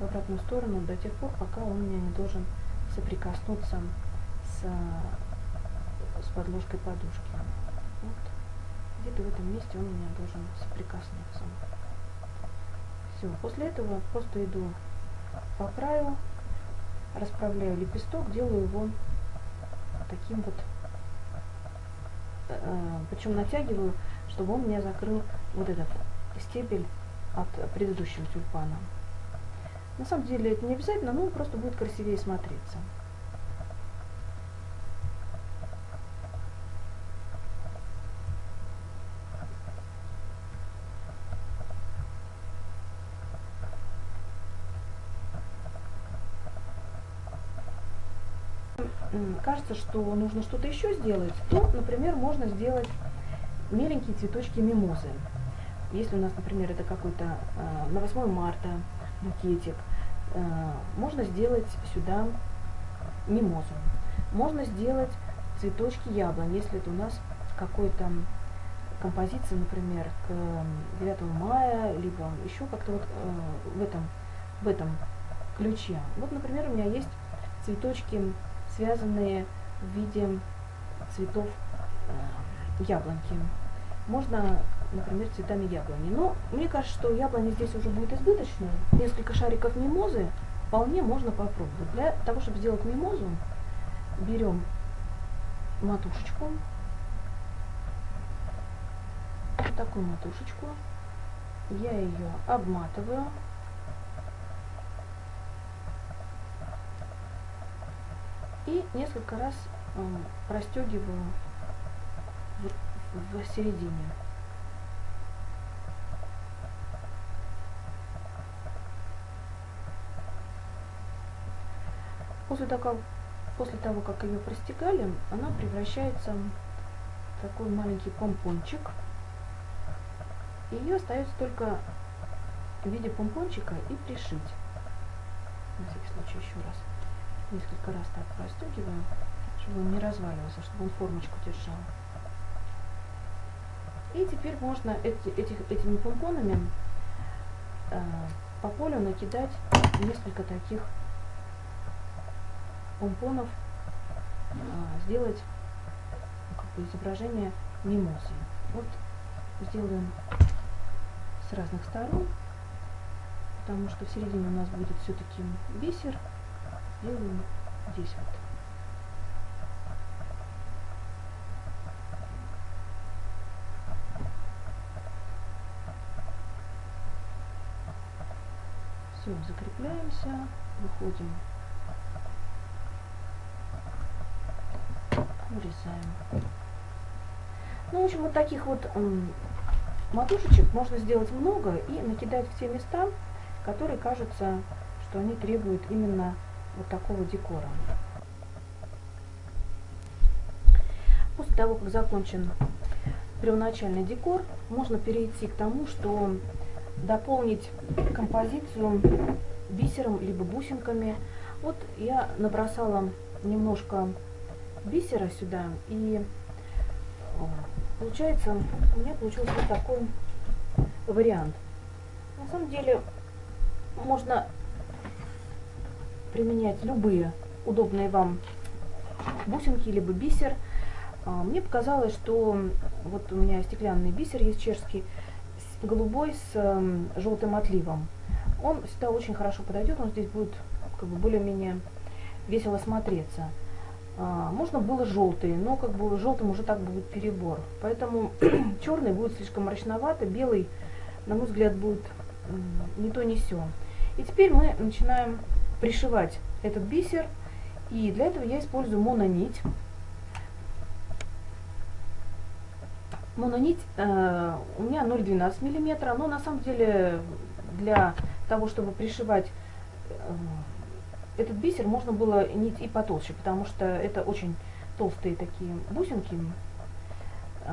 A: в обратную сторону до тех пор, пока он у меня не должен соприкоснуться с, с подложкой подушки. Вот. Где-то в этом месте он у меня должен соприкоснуться. Все, после этого просто иду по краю, расправляю лепесток, делаю его таким вот, э, причем натягиваю, чтобы он мне закрыл вот этот стебель от предыдущего тюльпана. На самом деле это не обязательно, но просто будет красивее смотреться. Кажется, что нужно что-то еще сделать, то, например, можно сделать миленькие цветочки мимозы. Если у нас, например, это какой-то э, на 8 марта букетик, э, можно сделать сюда мимозу. Можно сделать цветочки яблонь, если это у нас какой-то композиция, например, к 9 мая, либо еще как-то вот э, в этом, в этом ключе. Вот, например, у меня есть цветочки связанные в виде цветов э, яблоньки. Можно, например, цветами яблони. Но мне кажется, что яблони здесь уже будет избыточно. Несколько шариков мимозы вполне можно попробовать. Для того, чтобы сделать мимозу, берем матушечку, вот такую матушечку, я ее обматываю и несколько раз простегиваю в, в середине. После того, после того, как ее простегали, она превращается в такой маленький помпончик. Ее остается только в виде помпончика и пришить. На всякий случай еще раз несколько раз так простегиваем, чтобы он не разваливался, чтобы он формочку держал. И теперь можно эти, этих, этими помпонами э, по полю накидать несколько таких помпонов, э, сделать как бы изображение мимозы. Вот сделаем с разных сторон, потому что в середине у нас будет все-таки бисер, делаем здесь вот. Все, закрепляемся, выходим, вырезаем. Ну, в общем, вот таких вот матушечек можно сделать много и накидать в те места, которые кажутся, что они требуют именно вот такого декора. После того, как закончен первоначальный декор, можно перейти к тому, что дополнить композицию бисером либо бусинками. Вот я набросала немножко бисера сюда и получается у меня получился вот такой вариант. На самом деле можно применять любые удобные вам бусинки, либо бисер. А, мне показалось, что вот у меня стеклянный бисер есть чешский, голубой с эм, желтым отливом. Он сюда очень хорошо подойдет, он здесь будет как бы более-менее весело смотреться. А, можно было желтый, но как бы желтым уже так будет перебор. Поэтому черный будет слишком мрачновато, белый, на мой взгляд, будет не то, не все. И теперь мы начинаем пришивать этот бисер. И для этого я использую мононить. Мононить э, у меня 0,12 миллиметра, но на самом деле для того, чтобы пришивать э, этот бисер, можно было нить и потолще, потому что это очень толстые такие бусинки. Э,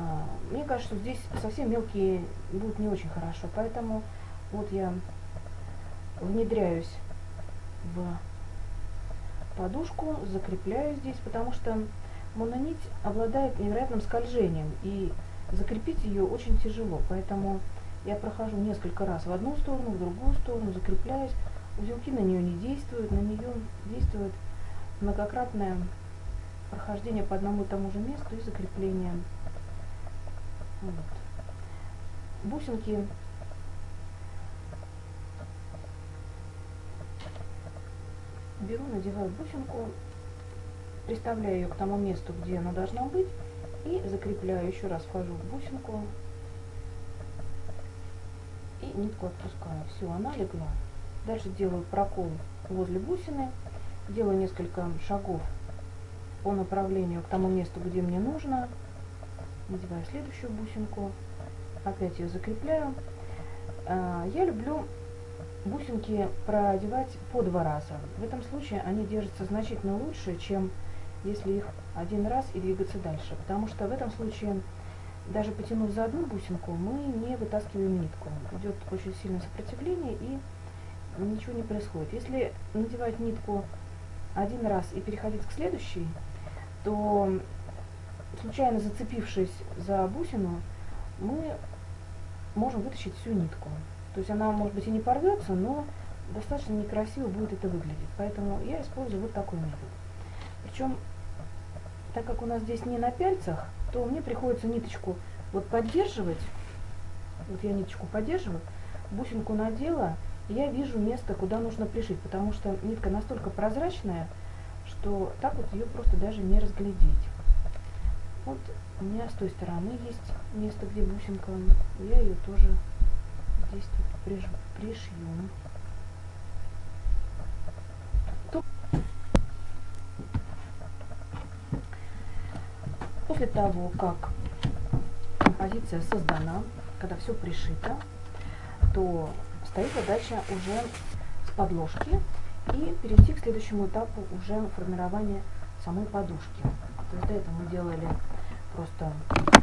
A: мне кажется, что здесь совсем мелкие будут не очень хорошо, поэтому вот я внедряюсь в подушку, закрепляю здесь, потому что мононить обладает невероятным скольжением, и закрепить ее очень тяжело, поэтому я прохожу несколько раз в одну сторону, в другую сторону, закрепляюсь. Узелки на нее не действуют, на нее действует многократное прохождение по одному и тому же месту и закрепление. Вот. Бусинки беру, надеваю бусинку, приставляю ее к тому месту, где она должна быть, и закрепляю, еще раз вхожу в бусинку и нитку отпускаю. Все, она легла. Дальше делаю прокол возле бусины, делаю несколько шагов по направлению к тому месту, где мне нужно. Надеваю следующую бусинку, опять ее закрепляю. А, я люблю бусинки продевать по два раза. В этом случае они держатся значительно лучше, чем если их один раз и двигаться дальше. Потому что в этом случае, даже потянув за одну бусинку, мы не вытаскиваем нитку. Идет очень сильное сопротивление и ничего не происходит. Если надевать нитку один раз и переходить к следующей, то случайно зацепившись за бусину, мы можем вытащить всю нитку. То есть она, может быть, и не порвется, но достаточно некрасиво будет это выглядеть. Поэтому я использую вот такой метод. Причем, так как у нас здесь не на пяльцах, то мне приходится ниточку вот поддерживать. Вот я ниточку поддерживаю, бусинку надела, и я вижу место, куда нужно пришить, потому что нитка настолько прозрачная, что так вот ее просто даже не разглядеть. Вот у меня с той стороны есть место, где бусинка, я ее тоже здесь тут пришьем. После того, как композиция создана, когда все пришито, то стоит задача уже с подложки и перейти к следующему этапу уже формирования самой подушки. То есть до этого мы делали просто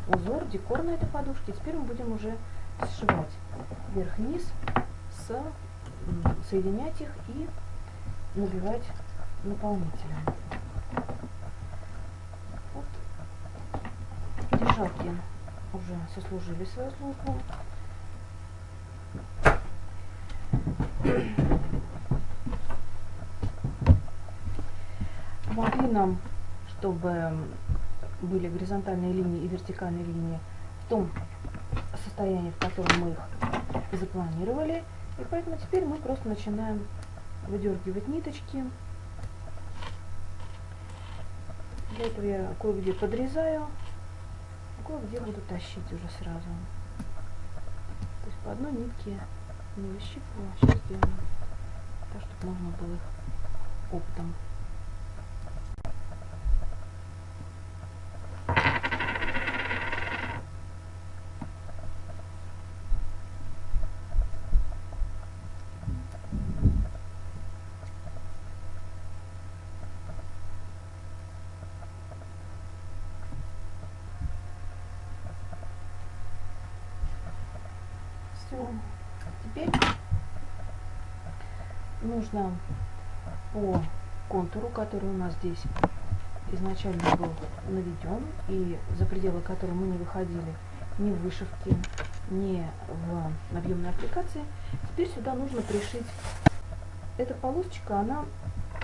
A: узор, декор на этой подушке. Теперь мы будем уже сшивать вверх-вниз, с, соединять их и набивать наполнителем. Вот. Держалки уже сослужили свою службу. Помогли нам, чтобы были горизонтальные линии и вертикальные линии в том состоянии, в котором мы их запланировали. И поэтому теперь мы просто начинаем выдергивать ниточки. Для этого я кое-где подрезаю, а кое-где буду тащить уже сразу. То есть по одной нитке не выщипываю, а сейчас сделаем так, чтобы можно было их оптом Все. Теперь нужно по контуру, который у нас здесь изначально был наведен, и за пределы которого мы не выходили ни в вышивке, ни в объемной аппликации, теперь сюда нужно пришить. Эта полосочка, она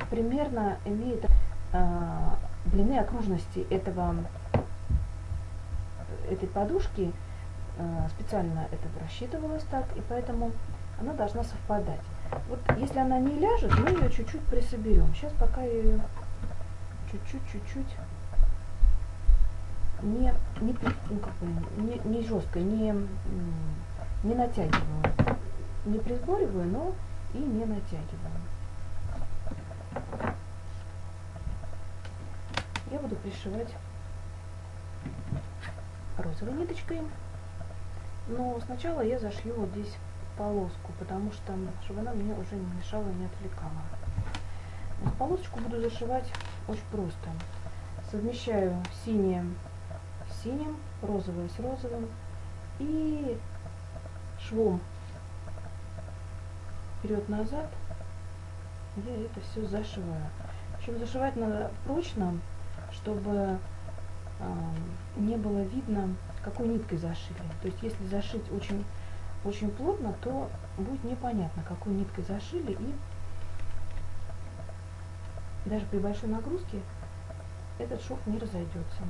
A: примерно имеет э, длины окружности этого, этой подушки специально это рассчитывалось так, и поэтому она должна совпадать. Вот если она не ляжет, мы ее чуть-чуть присоберем. Сейчас пока ее чуть-чуть, чуть-чуть не, не, ну, не, не жестко, не, не натягиваю. не присбориваю, но и не натягиваю. Я буду пришивать розовой ниточкой, но сначала я зашью вот здесь полоску, потому что, чтобы она мне уже не мешала, не отвлекала. Полосочку буду зашивать очень просто. Совмещаю синее с синим, розовое с розовым и швом вперед-назад я это все зашиваю. Причем зашивать надо прочно, чтобы э, не было видно, какой ниткой зашили. То есть если зашить очень, очень плотно, то будет непонятно, какой ниткой зашили и даже при большой нагрузке этот шов не разойдется.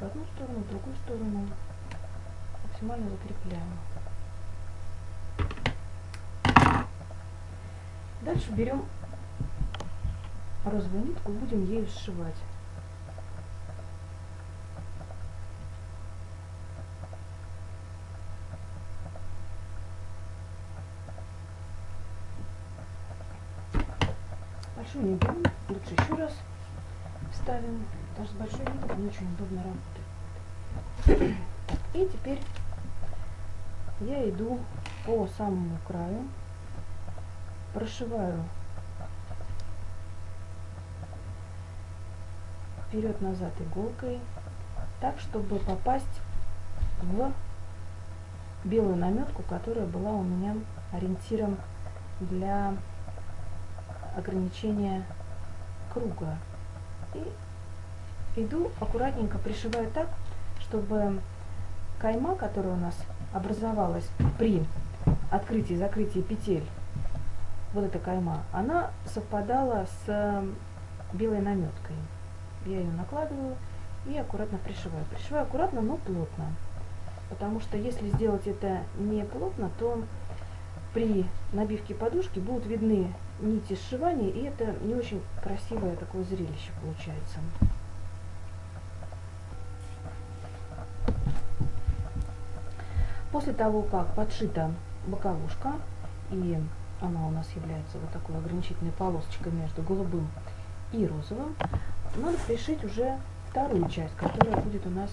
A: В одну сторону, в другую сторону максимально закрепляем. Дальше берем розовую нитку, будем ею сшивать. Большую не берем, лучше еще раз вставим, потому что с большой ниткой не очень удобно работать. И теперь я иду по самому краю, прошиваю вперед-назад иголкой, так, чтобы попасть в белую наметку, которая была у меня ориентиром для ограничения круга. И иду аккуратненько пришиваю так, чтобы кайма, которая у нас образовалась при открытии и закрытии петель, вот эта кайма, она совпадала с белой наметкой. Я ее накладываю и аккуратно пришиваю. Пришиваю аккуратно, но плотно. Потому что если сделать это не плотно, то при набивке подушки будут видны нити сшивания, и это не очень красивое такое зрелище получается. После того, как подшита боковушка, и она у нас является вот такой ограничительной полосочкой между голубым и розовым, надо пришить уже вторую часть, которая будет у нас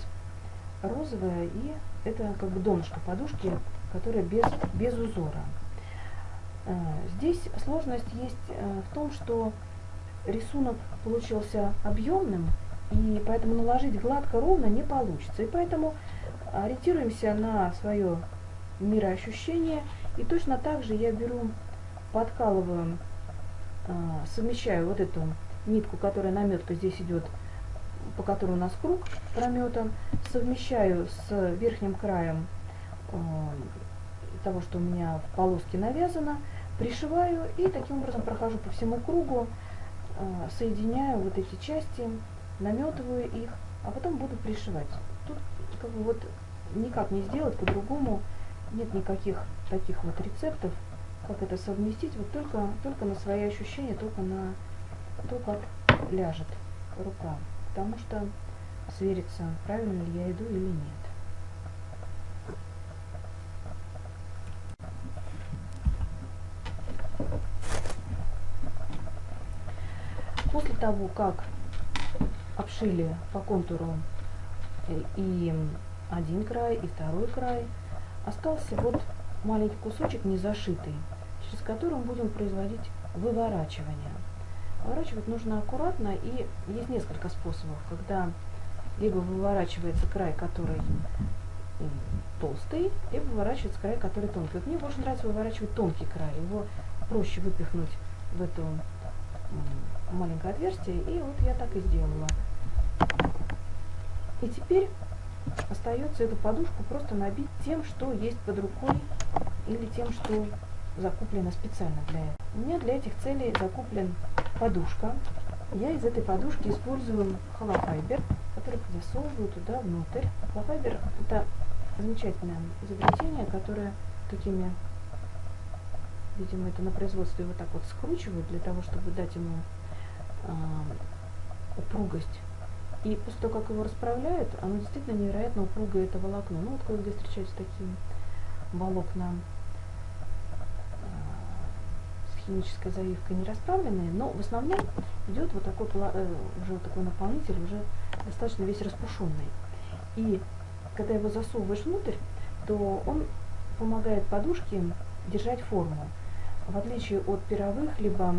A: розовая, и это как бы донышко подушки, которая без, без узора. Э, здесь сложность есть э, в том, что рисунок получился объемным, и поэтому наложить гладко ровно не получится. И поэтому ориентируемся на свое мироощущение. И точно так же я беру, подкалываю, а, совмещаю вот эту нитку, которая наметка здесь идет, по которой у нас круг прометан, совмещаю с верхним краем а, того, что у меня в полоске навязано, пришиваю и таким образом прохожу по всему кругу, а, соединяю вот эти части, наметываю их, а потом буду пришивать. Тут как бы вот никак не сделать по-другому. Нет никаких таких вот рецептов, как это совместить. Вот только, только на свои ощущения, только на то, как ляжет рука. Потому что свериться, правильно ли я иду или нет. После того, как обшили по контуру и один край и второй край. Остался вот маленький кусочек незашитый, через который мы будем производить выворачивание. Выворачивать нужно аккуратно, и есть несколько способов, когда либо выворачивается край, который толстый, либо выворачивается край, который тонкий. Вот мне больше нравится выворачивать тонкий край, его проще выпихнуть в это маленькое отверстие, и вот я так и сделала. И теперь остается эту подушку просто набить тем, что есть под рукой или тем, что закуплено специально для этого. У меня для этих целей закуплен подушка я из этой подушки использую холофайбер, который засовываю туда внутрь. Холофайбер это замечательное изобретение, которое такими, видимо, это на производстве вот так вот скручивают для того, чтобы дать ему э, упругость. И после того, как его расправляют, оно действительно невероятно упругое это волокно. Ну вот кое-где встречаются такие волокна с химической заливкой не расправленные, но в основном идет вот такой э, уже такой наполнитель, уже достаточно весь распушенный. И когда его засовываешь внутрь, то он помогает подушке держать форму. В отличие от пировых, либо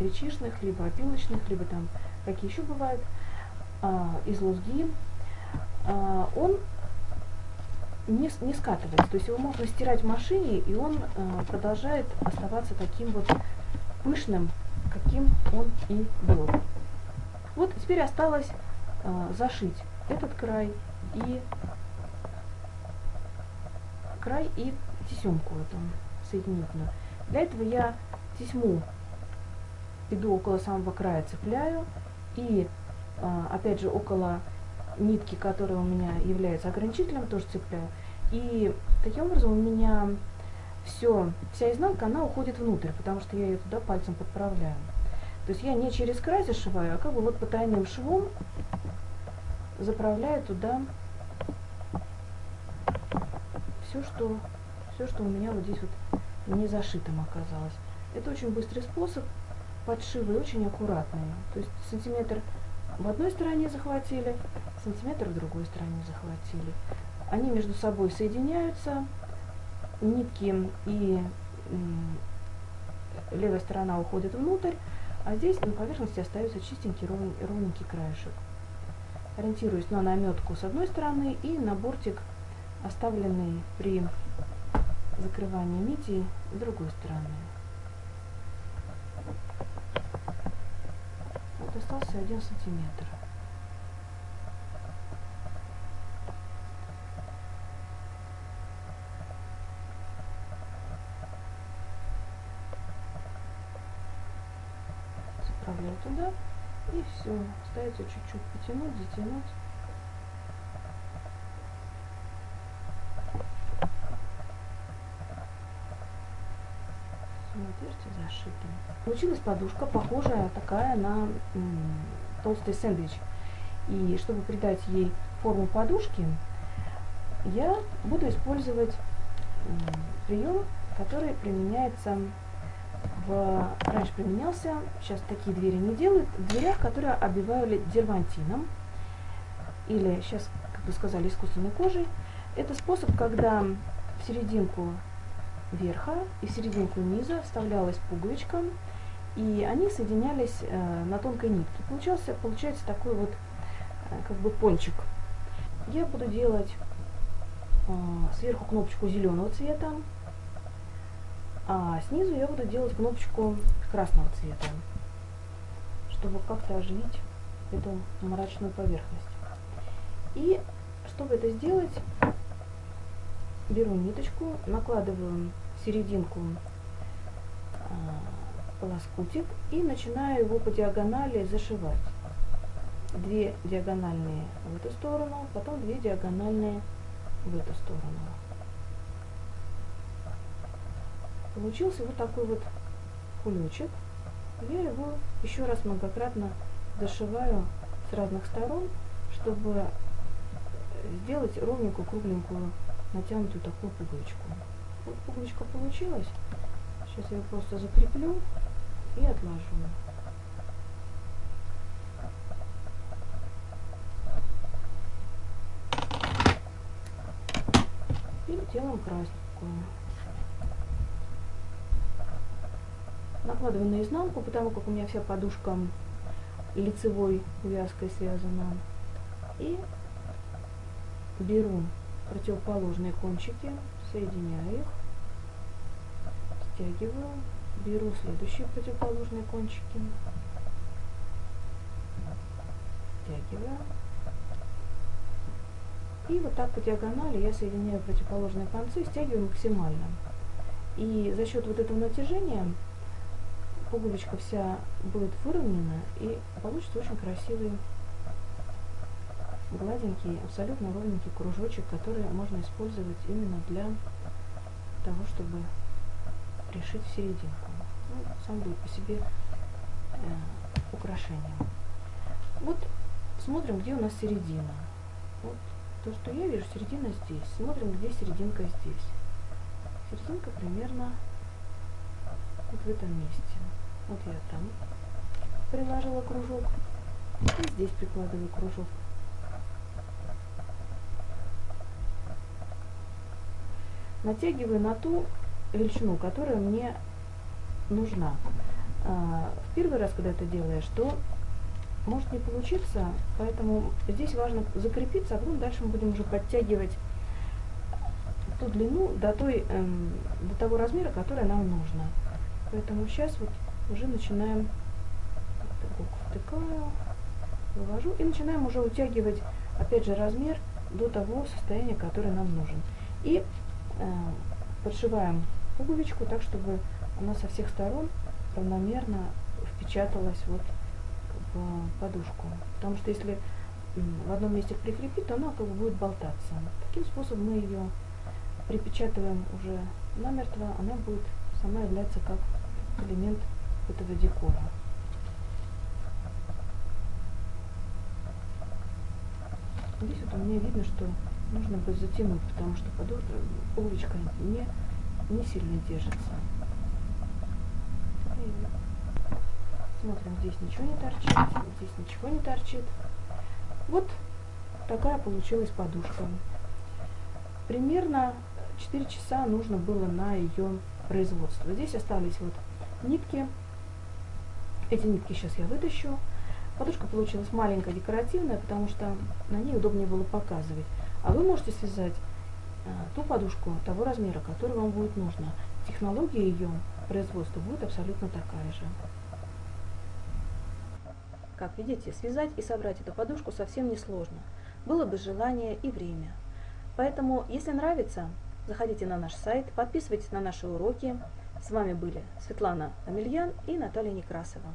A: гречишных, либо опилочных, либо там какие еще бывают, из лузги, а, он не, не скатывается. То есть его можно стирать в машине, и он а, продолжает оставаться таким вот пышным, каким он и был. Вот теперь осталось а, зашить этот край и край и тесемку эту соединительную. Для этого я тесьму иду около самого края, цепляю и а, опять же около нитки, которая у меня является ограничителем, тоже цепляю. И таким образом у меня все, вся изнанка, она уходит внутрь, потому что я ее туда пальцем подправляю. То есть я не через край зашиваю, а как бы вот потайным швом заправляю туда все, что, все, что у меня вот здесь вот не зашитым оказалось. Это очень быстрый способ подшива и очень аккуратный. То есть сантиметр в одной стороне захватили, сантиметр в другой стороне захватили. Они между собой соединяются, нитки и левая сторона уходит внутрь, а здесь на поверхности остается чистенький ровненький краешек. Ориентируюсь на наметку с одной стороны и на бортик оставленный при закрывании нити с другой стороны. Вот остался один сантиметр. Заправляю туда и все. Остается чуть-чуть потянуть, затянуть. Зашито. Получилась подушка, похожая такая на толстый сэндвич. И чтобы придать ей форму подушки, я буду использовать прием, который применяется в... Раньше применялся, сейчас такие двери не делают, в дверях, которые обивали дервантином, или сейчас, как бы сказали, искусственной кожей. Это способ, когда в серединку верха и серединку низа вставлялась пуговичка, и они соединялись э, на тонкой нитке. Получался, получается такой вот э, как бы пончик. Я буду делать э, сверху кнопочку зеленого цвета, а снизу я буду делать кнопочку красного цвета, чтобы как-то оживить эту мрачную поверхность. И чтобы это сделать, беру ниточку, накладываю серединку а, лоскутик и начинаю его по диагонали зашивать. Две диагональные в эту сторону, потом две диагональные в эту сторону. Получился вот такой вот кулечек. Я его еще раз многократно зашиваю с разных сторон, чтобы сделать ровненькую, кругленькую, натянутую такую пуговичку. Пуговичка получилась. Сейчас я ее просто закреплю и отложу. И делаем красненькую. Накладываю на изнанку, потому как у меня вся подушка лицевой вязкой связана. И беру противоположные кончики соединяю их, стягиваю, беру следующие противоположные кончики, стягиваю. И вот так по диагонали я соединяю противоположные концы, стягиваю максимально. И за счет вот этого натяжения пуговичка вся будет выровнена и получится очень красивый гладенький, абсолютно ровненький кружочек, который можно использовать именно для того, чтобы пришить в серединку. Ну, сам будет по себе э, украшением. Вот смотрим, где у нас середина. Вот то, что я вижу, середина здесь. Смотрим, где серединка здесь. Серединка примерно вот в этом месте. Вот я там приложила кружок. И здесь прикладываю кружок. Натягиваю на ту величину, которая мне нужна. А, в первый раз, когда это делаешь, то может не получиться, поэтому здесь важно закрепиться, а потом дальше мы будем уже подтягивать ту длину до, той, эм, до того размера, который нам нужно. Поэтому сейчас вот уже начинаем втыкаю, вывожу и начинаем уже утягивать опять же размер до того состояния, которое нам нужен. И подшиваем пуговичку так, чтобы она со всех сторон равномерно впечаталась вот в подушку. Потому что если в одном месте прикрепить, то она как бы будет болтаться. Таким способом мы ее припечатываем уже намертво, она будет сама являться как элемент этого декора. Здесь вот у меня видно, что нужно бы затянуть, потому что подушка, пуговичка не, не сильно держится. И смотрим, здесь ничего не торчит, здесь ничего не торчит. Вот такая получилась подушка. Примерно 4 часа нужно было на ее производство. Здесь остались вот нитки. Эти нитки сейчас я вытащу. Подушка получилась маленькая, декоративная, потому что на ней удобнее было показывать. А вы можете связать а, ту подушку того размера, который вам будет нужно. Технология ее производства будет абсолютно такая же. Как видите, связать и собрать эту подушку совсем не сложно. Было бы желание и время. Поэтому, если нравится, заходите на наш сайт, подписывайтесь на наши уроки. С вами были Светлана Амельян и Наталья Некрасова.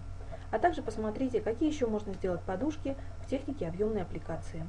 A: А также посмотрите, какие еще можно сделать подушки в технике объемной аппликации.